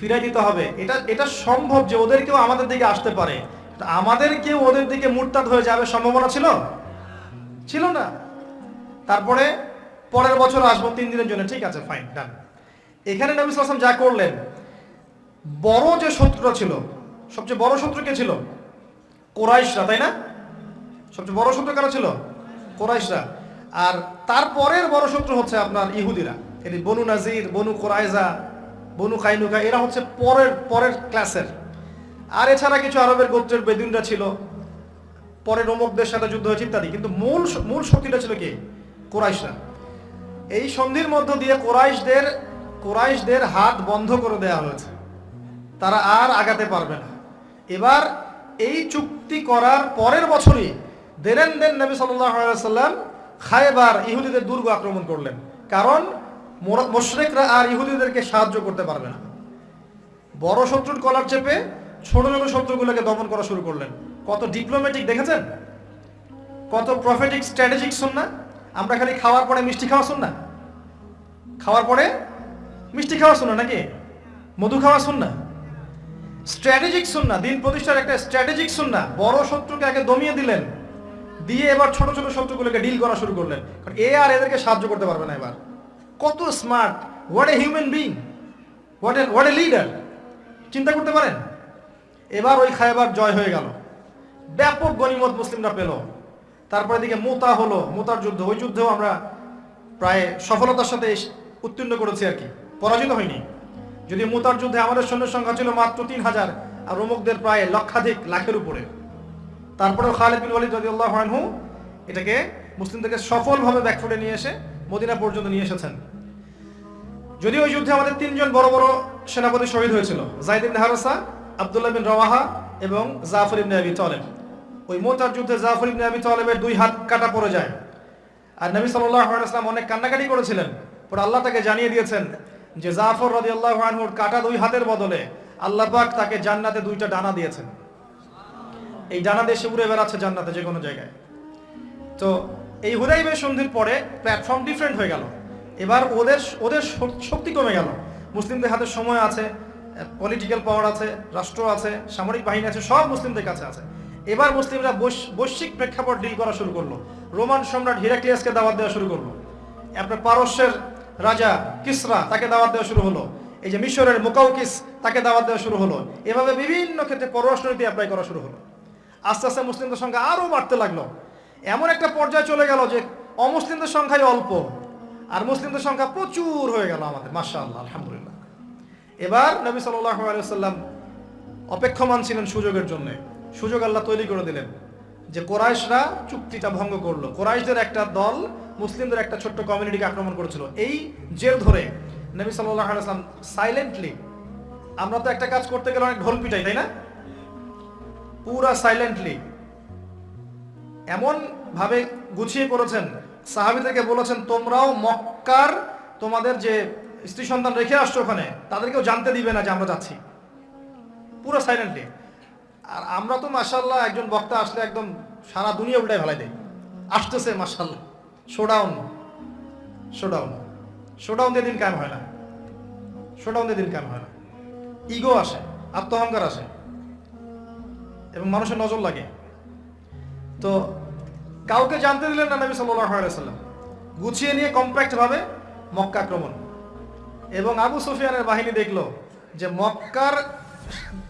ফিরাই দিতে হবে। এটা এটা সম্ভব যে ওদের কেউ আমাদের দিকে আসতে পারে। আমাদের কেউ ওদের দিকে মুরতাদ হয়ে যাবে সম্ভাবনা ছিল? ছিল না। তারপরে পরের বছর আসব তিন দিনের জন্য। ঠিক আছে ফাইন ডান এখানে নবী সালাম যা করলেন, বড় যে শত্রুটা ছিল, সবচেয়ে বড় শত্রু কে ছিল? কোরাইশরা, তাই না? সবচেয়ে বড় শত্রু কারা ছিল? কোরাইশরা। আর তারপরের বড় শত্রু হচ্ছে আপনার ইহুদিরা। এটি বনু নাজির, বনু কোরাইজা, বনু কাইনুকা, এরা হচ্ছে পরের পরের ক্লাসের আর এছাড়া কিছু আরবের গোত্রের বেদিনরা ছিল। পরে রোমকদের সাথে যুদ্ধ হয়েছে ইত্যাদি। কিন্তু মূল মূল শক্তিটা ছিল কি? কোরাইশরা। এই সন্ধির মধ্য দিয়ে কোরাইশদের কোরাইশদের হাত বন্ধ করে দেওয়া হয়েছে। তারা আর আগাতে পারবে না। এবার এই চুক্তি করার পরের বছরই দেলেন দেন নবী সাল্লাম খায়বার ইহুদিদের দুর্গ আক্রমণ করলেন। কারণ মোশরেকরা আর ইহুদিদেরকে সাহায্য করতে পারবে না। বড় শত্রুর কলার চেপে ছোট ছোট শত্রুগুলোকে দমন করা শুরু করলেন। কত ডিপ্লোম্যাটিক দেখেছেন? কত প্রফেটিক স্ট্র্যাটেজিক শুন না আমরা খালি খাওয়ার পরে মিষ্টি খাওয়া শুন না খাওয়ার পরে মিষ্টি খাওয়া শুন না নাকি? মধু খাওয়া শুন না স্ট্র্যাটেজিক শুন না দিন প্রতিষ্ঠার একটা স্ট্র্যাটেজিক শুন না বড় শত্রুকে আগে দমিয়ে দিলেন। দিয়ে এবার ছোট ছোট শত্রুগুলোকে ডিল করা শুরু করলেন। কারণ এ আর এদেরকে সাহায্য করতে পারবে না এবার। কত smart what a human being what a what a leader চিন্তা করতে পারেন? এবার ওই খায়বার জয় হয়ে গেল। ব্যাপক গণিমত মুসলিমরা পেল। তারপরে দিকে মোতা হলো, মোতার যুদ্ধ। ওই যুদ্ধেও আমরা প্রায় সফলতার সাথে উত্তীর্ণ করেছি আর কি। পরাজিত হয়নি। যদি মোতার যুদ্ধে আমাদের সৈন্যের সংখ্যা ছিল মাত্র তিন হাজার, আর রোমকদের প্রায় লক্ষাধিক, লাখের উপরে। তারপরেও খালেদ বিন ওয়ালিদ রাদিয়াল্লাহু আনহু এটাকে মুসলিমদেরকে সফলভাবে ব্যাকফুটে নিয়ে এসে মদিনা পর্যন্ত নিয়ে এসেছেন। যদিও ওই যুদ্ধে আমাদের তিনজন বড় বড় সেনাপতি শহীদ হয়েছিল, জাইদ ইবনে হারসা, আব্দুল্লাহ বিন রওয়াহা এবং জাফর ইবনে আবি তালেব। ওই মোতার যুদ্ধে জাফর ইবনে আবি তালেবের দুই হাত কাটা পড়ে যায়। আর নবী সাল্লাল্লাহু আলাইহি ওয়াসাল্লাম অনেক কান্নাকাটি করেছিলেন, পরে আল্লাহ তাকে জানিয়ে দিয়েছেন যে জাফর রাদিয়াল্লাহু আনহুর কাটা দুই হাতের বদলে আল্লাহ পাক তাকে জান্নাতে দুইটা ডানা দিয়েছেন। এই ডানা সে উড়ে বেড়াচ্ছে জান্নাতে, যে কোনো জায়গায়। তো এই হুদাইবের সন্ধির পরে প্ল্যাটফর্ম ডিফারেন্ট হয়ে গেল। এবার ওদের ওদের শক্তি কমে গেল। মুসলিমদের হাতে সময় আছে পলিটিক্যাল পাওয়ার আছে, রাষ্ট্র আছে, সামরিক বাহিনী আছে, সব মুসলিমদের কাছে আছে। এবার মুসলিমরা বৈশ- বৈশ্বিক প্রেক্ষাপট ডিল করা শুরু করল। রোমান সম্রাট হিরাক্লিয়াসকে দাওয়াত দেওয়া শুরু করল। আপনার পারস্যের রাজা কিসরা তাকে দাওয়াত দেওয়া শুরু হলো। এই যে মিশরের মোকাউকিস তাকে দাওয়াত দেওয়া শুরু হলো। এভাবে বিভিন্ন ক্ষেত্রে পররাষ্ট্রনীতি অ্যাপ্লাই করা শুরু হলো। আস্তে আস্তে মুসলিমদের সংখ্যা আরও বাড়তে লাগল। এমন একটা পর্যায়ে চলে গেল যে অমুসলিমদের সংখ্যাই অল্প আর মুসলিমদের সংখ্যা প্রচুর হয়ে গেল আমাদের মাসা আল্লাহ আলহামদুলিল্লাহ। এবার নবী সাল্লাম অপেক্ষমান ছিলেন সুযোগের জন্য। সুযোগ আল্লাহ তৈরি করে দিলেন যে কোরাইশরা চুক্তিটা ভঙ্গ করল। কোরাইশদের একটা দল মুসলিমদের একটা ছোট্ট কমিউনিটিকে আক্রমণ করেছিল। এই জের ধরে নবী সাল্লাম সাইলেন্টলি আমরা তো একটা কাজ করতে গেলে অনেক ঢোল পিটাই, তাই না? পুরা সাইলেন্টলি এমন ভাবে গুছিয়ে করেছেন সাহাবিদেরকে বলেছেন, তোমরাও মক্কার তোমাদের যে স্ত্রী সন্তান রেখে আসছো ওখানে, তাদেরকেও জানতে দিবে না যে আমরা যাচ্ছি। পুরো সাইলেন্টলি আর আমরা তো মাসাল্লাহ একজন বক্তা আসলে একদম সারা দুনিয়া উল্টায় ভালাই দেয় আসতেছে মাসাল্লাহ শোডাউন শোডাউন শোডাউন দিয়ে দিন কায়েম হয় না। শোডাউন দিয়ে দিন কায়েম হয় না। ইগো আসে, আত্মহংকার আসে। এবং মানুষের নজর লাগে। তো কাউকে জানতে দিলেন না নবী সাল্লাম গুছিয়ে নিয়ে কম্প্যাক্ট ভাবে মক্কা আক্রমণ। এবং আবু সুফিয়ানের বাহিনী দেখল যে মক্কার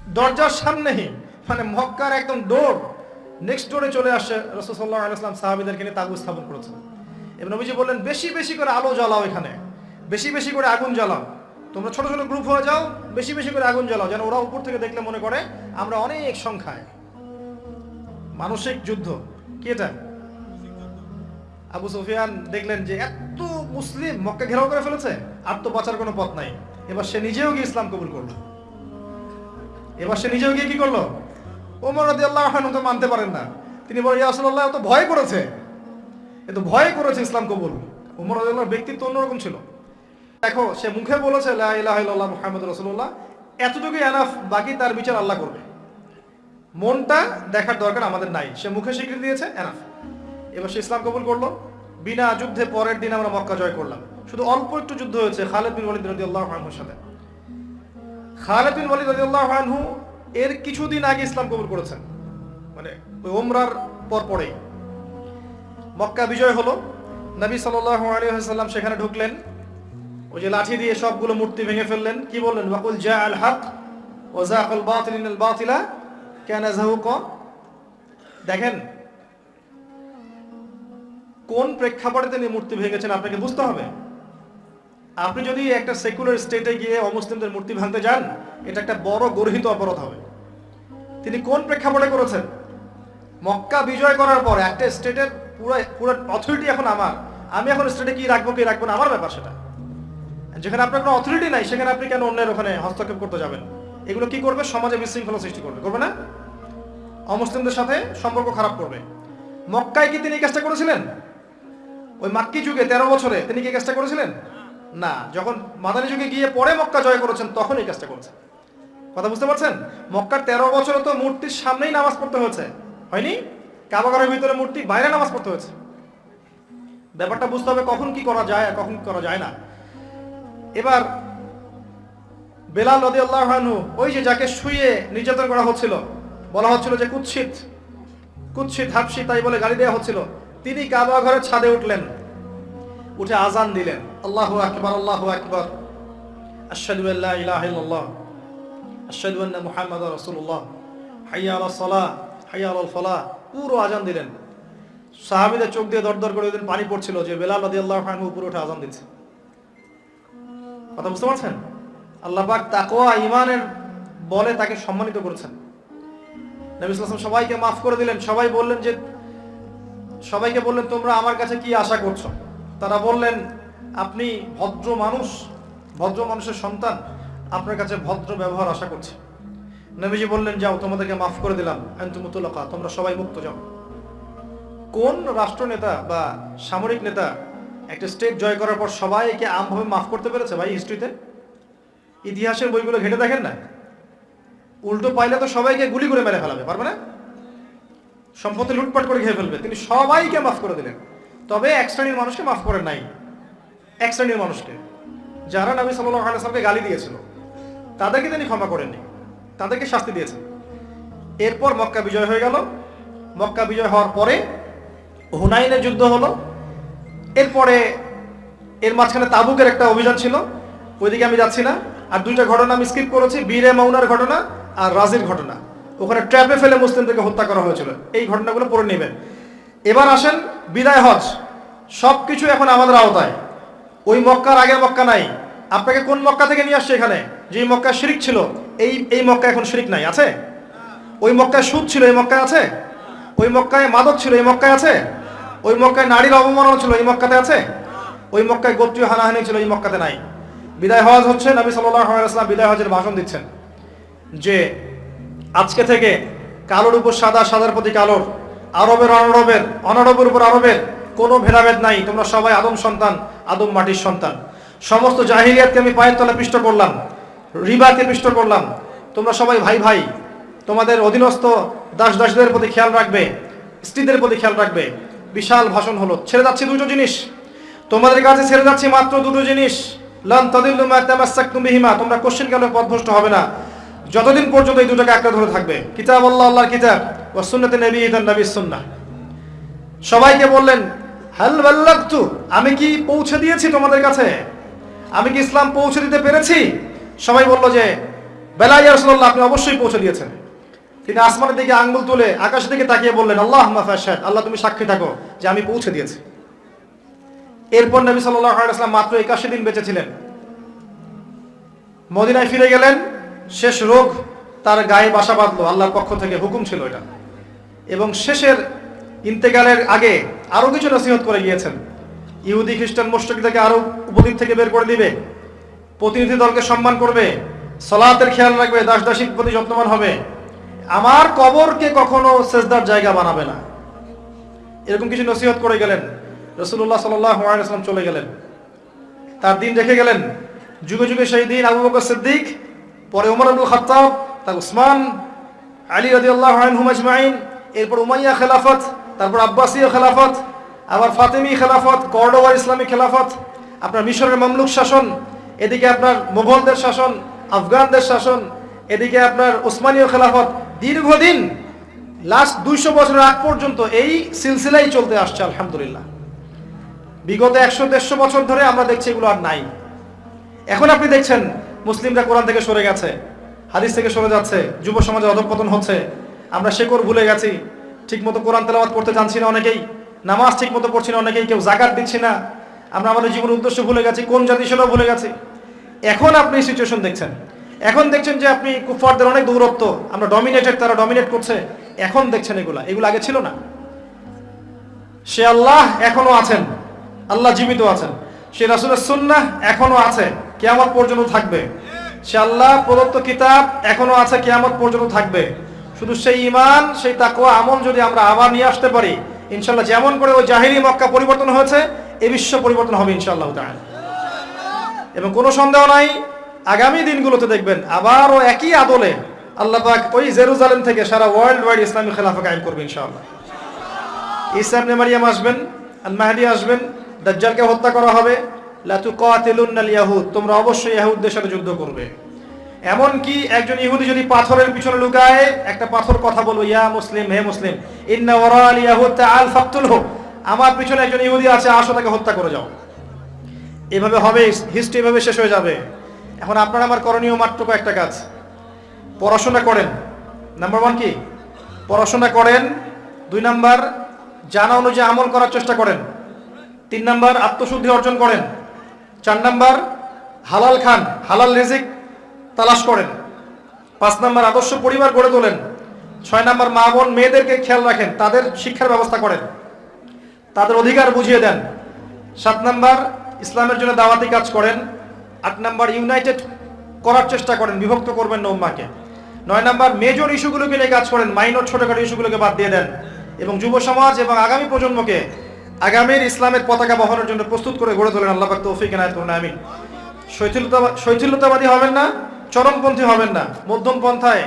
দরজার সামনেই মানে মক্কার একদম ডোর নেক্সট ডোরে চলে আসে রসুল সাল্লাহ আলাইসলাম সাহাবিদেরকে নিয়ে তাবু স্থাপন করেছেন। এবং নবীজি বললেন, বেশি বেশি করে আলো জ্বালাও এখানে। বেশি বেশি করে আগুন জ্বালাও। তোমরা ছোট ছোট গ্রুপ হয়ে যাও, বেশি বেশি করে আগুন জ্বালাও। যেন ওরা উপর থেকে দেখলে মনে করে, আমরা অনেক সংখ্যায় মানসিক যুদ্ধ। কি এটা? আবু সুফিয়ান দেখলেন যে এত মুসলিম মক্কা ঘেরাও করে ফেলেছে, আর তো বাঁচার কোনো পথ নাই। এবার সে নিজেও গিয়ে ইসলাম কবুল করল। এবার সে নিজেও গিয়ে কি করল? ওমর আল্লাহ তো মানতে পারেন না। তিনি বলেন ইয়াসুল্লাহ তো ভয় করেছে। এ তো ভয় করেছে ইসলাম কবুল। ওমর মরাদিল্লাহর ব্যক্তিত্ব অন্যরকম ছিল। দেখো, সে মুখে বলেছে, লা ইলাহা ইল্লাল্লাহ মুহাম্মদ রাসূলুল্লাহ। এতটুকু এনাফ বাকি তার বিচার আল্লাহ করবে। মনটা দেখার দরকার আমাদের নাই। সে মুখে স্বীকৃতি দিয়েছে এনাফ এবার সে ইসলাম কবুল করল। বিনা যুদ্ধে পরের দিন আমরা মক্কা জয় করলাম। শুধু অল্প একটু যুদ্ধ হয়েছে খালেদ বিন ওয়ালিদ রাদিয়াল্লাহু আনহুর সাথে। খালেদ বিন ওয়ালিদ রাদিয়াল্লাহু আনহু এর কিছুদিন আগে ইসলাম কবুল করেছেন। মানে ওই ওমরার পর পরেই। মক্কা বিজয় হলো। নবী সাল্লাল্লাহু আলাইহি ওয়াসাল্লাম সেখানে ঢুকলেন। ওই যে লাঠি দিয়ে সবগুলো মূর্তি ভেঙে ফেললেন। কি বললেন? ওয়াকুল জা আল হক ওয়া যাকাল বাতিল ইনাল বাতিলা কানা দেখেন কোন প্রেক্ষাপটে তিনি মূর্তি ভেঙেছেন আপনাকে বুঝতে হবে আপনি যদি একটা সেকুলার স্টেটে গিয়ে অমুসলিমদের মূর্তি ভাঙতে যান এটা একটা বড় গর্হিত অপরাধ হবে তিনি কোন প্রেক্ষাপটে করেছেন মক্কা বিজয় করার পর একটা স্টেটের পুরো পুরো অথরিটি এখন আমার আমি এখন স্টেটে কি রাখব কি রাখব না আমার ব্যাপার সেটা যেখানে আপনার কোনো অথরিটি নাই সেখানে আপনি কেন অন্যের ওখানে হস্তক্ষেপ করতে যাবেন এগুলো কি করবে? সমাজে বিশৃঙ্খলা সৃষ্টি করবে। করবে না? অমুসলিমদের সাথে সম্পর্ক খারাপ করবে। মক্কায় কি তিনি কাজটা করেছিলেন? ওই মাক্কি যুগে, তেরো বছরে, তিনি কি কাজটা করেছিলেন? না। যখন মাদানী যুগে গিয়ে পরে মক্কা জয় করেছেন, তখন এই কাজটা করেছেন। কথা বুঝতে পারছেন? মক্কার তেরো বছরে তো মূর্তির সামনেই নামাজ পড়তে হয়েছে। হয়নি? কাবাগারের ভিতরে মূর্তি বাইরে নামাজ পড়তে হয়েছে। ব্যাপারটা বুঝতে হবে কখন কি করা যায় আর কখন কি করা যায় না। এবার বেলাল নদী আল্লাহ ওই যে যাকে শুয়ে নির্যাতন করা হচ্ছিল, বলা হচ্ছিল যে কুৎসিত কুৎসিত, হাফসি তাই বলে গালি দেওয়া হচ্ছিল। তিনি কাবা ঘরের ছাদে উঠলেন, উঠে আজান দিলেন। আল্লাহু আকবার, আল্লাহ আকবার। আশহাদু আল্লা ইলাহা ইল্লাল্লাহ। আশহাদু আন্না হাইয়া আলাস সালাহ, হাইয়া আলাল ফালাহ। পুরো আজান দিলেন। সাহাবীদের চোখ দিয়ে দরদর করে ওইদিন পানি পড়ছিল যে বেলাল রাদিয়াল্লাহু আনহু উপরে উঠে আজান দিচ্ছে। কথা বুঝতে পারছেন? আল্লাহ পাক তাকওয়া ইমানের বলে তাকে সম্মানিত করেছেন। নবী সবাইকে মাফ করে দিলেন। সবাই বললেন যে, সবাইকে বললেন, তোমরা আমার কাছে কি আশা করছ? তারা বললেন, আপনি ভদ্র মানুষ, ভদ্র মানুষের সন্তান, আপনার কাছে ভদ্র ব্যবহার আশা করছে। নবীজি বললেন, যাও, তোমাদেরকে মাফ করে দিলাম। আন্তমুতুল্লাকা তোমরা সবাই মুক্ত, যাও। কোন রাষ্ট্রনেতা বা সামরিক নেতা একটা স্টেট জয় করার পর সবাইকে আমভাবে মাফ করতে পেরেছে ভাই হিস্ট্রিতে ইতিহাসের বইগুলো ঘেটে দেখেন না? উল্টো পাইলে তো সবাইকে গুলি করে মেরে ফেলাবে, পারবে না? সম্পত্তি লুটপাট করে খেয়ে ফেলবে। তিনি সবাইকে মাফ করে দিলেন। তবে এক শ্রেণির মানুষকে মাফ করেন নাই। এক শ্রেণির মানুষকে। যারা নবী সাল্লাহ আলাইসলামকে গালি দিয়েছিল, তাদেরকে তিনি ক্ষমা করেননি। তাদেরকে শাস্তি দিয়েছেন। এরপর মক্কা বিজয় হয়ে গেল। মক্কা বিজয় হওয়ার পরে হুনাইনের যুদ্ধ হলো। এরপরে এর মাঝখানে তাবুকের একটা অভিযান ছিল। ওইদিকে আমি যাচ্ছি না। আর দুইটা ঘটনা আমি স্কিপ করেছি, বীরে মাউনার ঘটনা আর রাজির ঘটনা। ওখানে ট্র্যাপে ফেলে মুসলিমদেরকে হত্যা করা হয়েছিল। এই ঘটনাগুলো পড়ে নেবেন। এবার আসেন বিদায় হজ। সব কিছু এখন আমাদের আওতায়। ওই মক্কার আগের মক্কা নাই। আপনাকে কোন মক্কা থেকে নিয়ে আসছে এখানে? যে মক্কা শিরিক ছিল, এই এই মক্কা এখন শিরিক নাই, আছে? ওই মক্কায় সুদ ছিল, এই মক্কায় আছে? ওই মক্কায় মাদক ছিল, এই মক্কায় আছে? ওই মক্কায় নারীর অবমাননা ছিল, এই মক্কাতে আছে? ওই মক্কায় গোত্রীয় হানাহানি ছিল, এই মক্কাতে নাই। বিদায় হজ হচ্ছে, নবী সাল্লাম বিদায় হজের ভাষণ দিচ্ছেন যে আজকে থেকে কালোর উপর সাদা, সাদার প্রতি কালোর, আরবের অনরবের অনরবের উপর আরবের কোনো ভেদাভেদ নাই। তোমরা সবাই আদম সন্তান, আদম মাটির সন্তান। সমস্ত জাহিলিয়াতকে আমি পায়ের তলা পিষ্ট করলাম, রিবাকে পিষ্ট করলাম। তোমরা সবাই ভাই ভাই, তোমাদের অধীনস্থ দাস দাসদের প্রতি খেয়াল রাখবে, স্ত্রীদের প্রতি খেয়াল রাখবে। বিশাল ভাষণ হলো। ছেড়ে যাচ্ছে দুটো জিনিস। তোমাদের কাছে ছেড়ে যাচ্ছে মাত্র দুটো জিনিস। লান তাদিল্লু মা তামাসসাকতুম বিহিমা, তোমরা কোশ্চেন কালে পথভ্রষ্ট হবে না। যতদিন পর্যন্ত এই দুটোকে আঁকড়ে ধরে থাকবে। কিতাব আল্লাহ, আল্লাহর কিতাব, ওয়া সুন্নাতে নবী, ইদান নবীর সুন্নাহ। সবাইকে বললেন, হাল বাল্লাগতু, আমি কি পৌঁছে দিয়েছি তোমাদের কাছে? আমি কি ইসলাম পৌঁছে দিতে পেরেছি? সবাই বলল যে বেলাই রাসূলুল্লাহ, আপনি অবশ্যই পৌঁছে দিয়েছেন। তিনি আসমানের দিকে আঙ্গুল তুলে আকাশের দিকে তাকিয়ে বললেন আল্লাহ মাফাশাদ আল্লাহ তুমি সাক্ষী থাকো যে আমি পৌঁছে দিয়েছি। এরপর নবী সাল্লাল্লাহু আলাইহি মাত্র 81 দিন বেঁচে ছিলেন। মদিনায় ফিরে গেলেন, শেষ রোগ তার গায়ে বাসা বাঁধলো, আল্লাহর পক্ষ থেকে হুকুম ছিল এটা। এবং শেষের ইন্তেকালের আগে আরও কিছু নসিহত করে গিয়েছেন। ইহুদি, খ্রিস্টান মুশরিকদেরকে আরও উপদ্বীপ থেকে বের করে দিবে। প্রতিনিধি দলকে সম্মান করবে, সলাতের খেয়াল রাখবে দাস দাসীর প্রতি যত্নবান হবে। আমার কবরকে কখনো সেজদার জায়গা বানাবে না। এরকম কিছু নসিহত করে গেলেন। রসুল্লাহ সাল্লাম চলে গেলেন। তার দিন রেখে গেলেন। যুগে যুগে সেই দিন আবু বকর সিদ্দিক, পরে উমর আব্দুল খাত্তাব, তার উসমান, আলী রাজি আল্লাহ আজমাইন, এরপর উমাইয়া খেলাফত, তারপর আব্বাসীয় খেলাফত, আবার ফাতেমি খেলাফত কর্ডোয়ার ইসলামী খেলাফত, আপনার মিশরের মামলুক শাসন, এদিকে আপনার মুঘলদের শাসন, আফগানদের শাসন, এদিকে আপনার ওসমানীয় খেলাফত। দীর্ঘদিন লাস্ট দুইশো বছরের আগ পর্যন্ত এই সিলসিলাই চলতে আসছে, আলহামদুলিল্লাহ। বিগত একশো দেড়শো বছর ধরে আমরা দেখছি এগুলো আর নাই। এখন আপনি দেখছেন মুসলিমরা কোরআন থেকে সরে গেছে, হাদিস থেকে সরে যাচ্ছে, যুব সমাজের অধপতন হচ্ছে। আমরা শেকর ভুলে গেছি, ঠিকমতো কোরআন তেলাওয়াত করতে জানছি না অনেকেই, নামাজ ঠিক মতো পড়ছি না অনেকেই, কেউ জাকাত দিচ্ছি না। আমরা আমাদের জীবনের উদ্দেশ্য ভুলে গেছি, কোন জাতি সেটাও ভুলে গেছি। এখন আপনি সিচুয়েশন দেখছেন। এখন দেখছেন যে আপনি কুফারদের অনেক দৌরত্ব, আমরা ডমিনেটেড তারা ডমিনেট করছে। এখন দেখছেন এগুলা, এগুলো আগে ছিল না। সে আল্লাহ এখনও আছেন। আল্লাহ জীবিত আছেন। সে রাসুলের সুন্নাহ এখনও আছে, কেয়ামত পর্যন্ত থাকবে। সে আল্লাহ প্রদত্ত কিতাব এখনও আছে, কেয়ামত পর্যন্ত থাকবে। শুধু সেই ইমান সেই তাকুয়া আমল যদি আমরা আবার নিয়ে আসতে পারি ইনশাল্লাহ যেমন করে ওই জাহিরি মক্কা পরিবর্তন হয়েছে, এ বিশ্ব পরিবর্তন হবে ইনশাল্লাহ তাআলা। এবং কোনো সন্দেহ নাই, আগামী দিনগুলোতে দেখবেন আবারও একই আদলে আল্লাহ পাক ওই জেরুজালেম থেকে সারা ওয়ার্ল্ড ওয়াইড ইসলামী খেলাফা কায়েম করবে ইনশাআল্লাহ। ঈসা ইবনে মারিয়াম আসবেন, আল মাহদি আসবেন দাজ্জালকে হত্যা করা হবে। লাতু কাতিলুন্নাল ইয়াহুদ, তোমরা অবশ্যই ইহুদদের সাথে যুদ্ধ করবে। এমন কি একজন ইহুদি যদি পাথরের পিছনে লুকায়, একটা পাথর কথা বলব, ইয়া মুসলিম, হে মুসলিম, ইন্না ওয়ারাল ইয়াহুদ তাআল ফাকতুলহু, আমার পিছনে একজন ইহুদি আছে, আসো তাকে হত্যা করে যাও। এভাবে হবে হিস্ট্রি এভাবে শেষ হয়ে যাবে। এখন আপনার আমার করণীয় মাত্র কয়েকটা কাজ। পড়াশোনা করেন। নাম্বার ওয়ান কি? পড়াশোনা করেন। দুই নাম্বার, জানা অনুযায়ী আমল করার চেষ্টা করেন। তিন নাম্বার আত্মশুদ্ধি অর্জন করেন। চার নাম্বার হালাল খান, হালাল রিজিক তালাশ করেন। পাঁচ নাম্বার আদর্শ পরিবার গড়ে তোলেন। ছয় নাম্বার মা বোন মেয়েদেরকে খেয়াল রাখেন, তাদের শিক্ষার ব্যবস্থা করেন। তাদের অধিকার বুঝিয়ে দেন। সাত নাম্বার ইসলামের জন্য দাওয়াতি কাজ করেন। আট নাম্বার ইউনাইটেড করার চেষ্টা করেন, বিভক্ত করবেন না উম্মাকে নয় নাম্বার মেজর ইস্যুগুলোকে নিয়ে কাজ করেন মাইনর ছোটখাটো ইস্যুগুলোকে বাদ দিয়ে দেন। এবং যুব সমাজ এবং আগামী প্রজন্মকে আগামীর ইসলামের পতাকা বহনের জন্য প্রস্তুত করে গড়ে তোলেন আল্লাহ তৌফিক এনায়েত করুন, আমিন। শৈথিলতাবাদী হবেন না, চরমপন্থী হবেন না। মধ্যম পন্থায়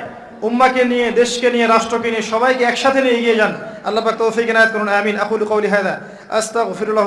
উম্মাকে নিয়ে, দেশকে নিয়ে, রাষ্ট্রকে নিয়ে সবাইকে একসাথে নিয়ে এগিয়ে যান। আল্লাহ তৌফিক এনায়েত করুন, আমিন। আকুল কৌলি হায়দা আস্তাগফিরুল্লাহ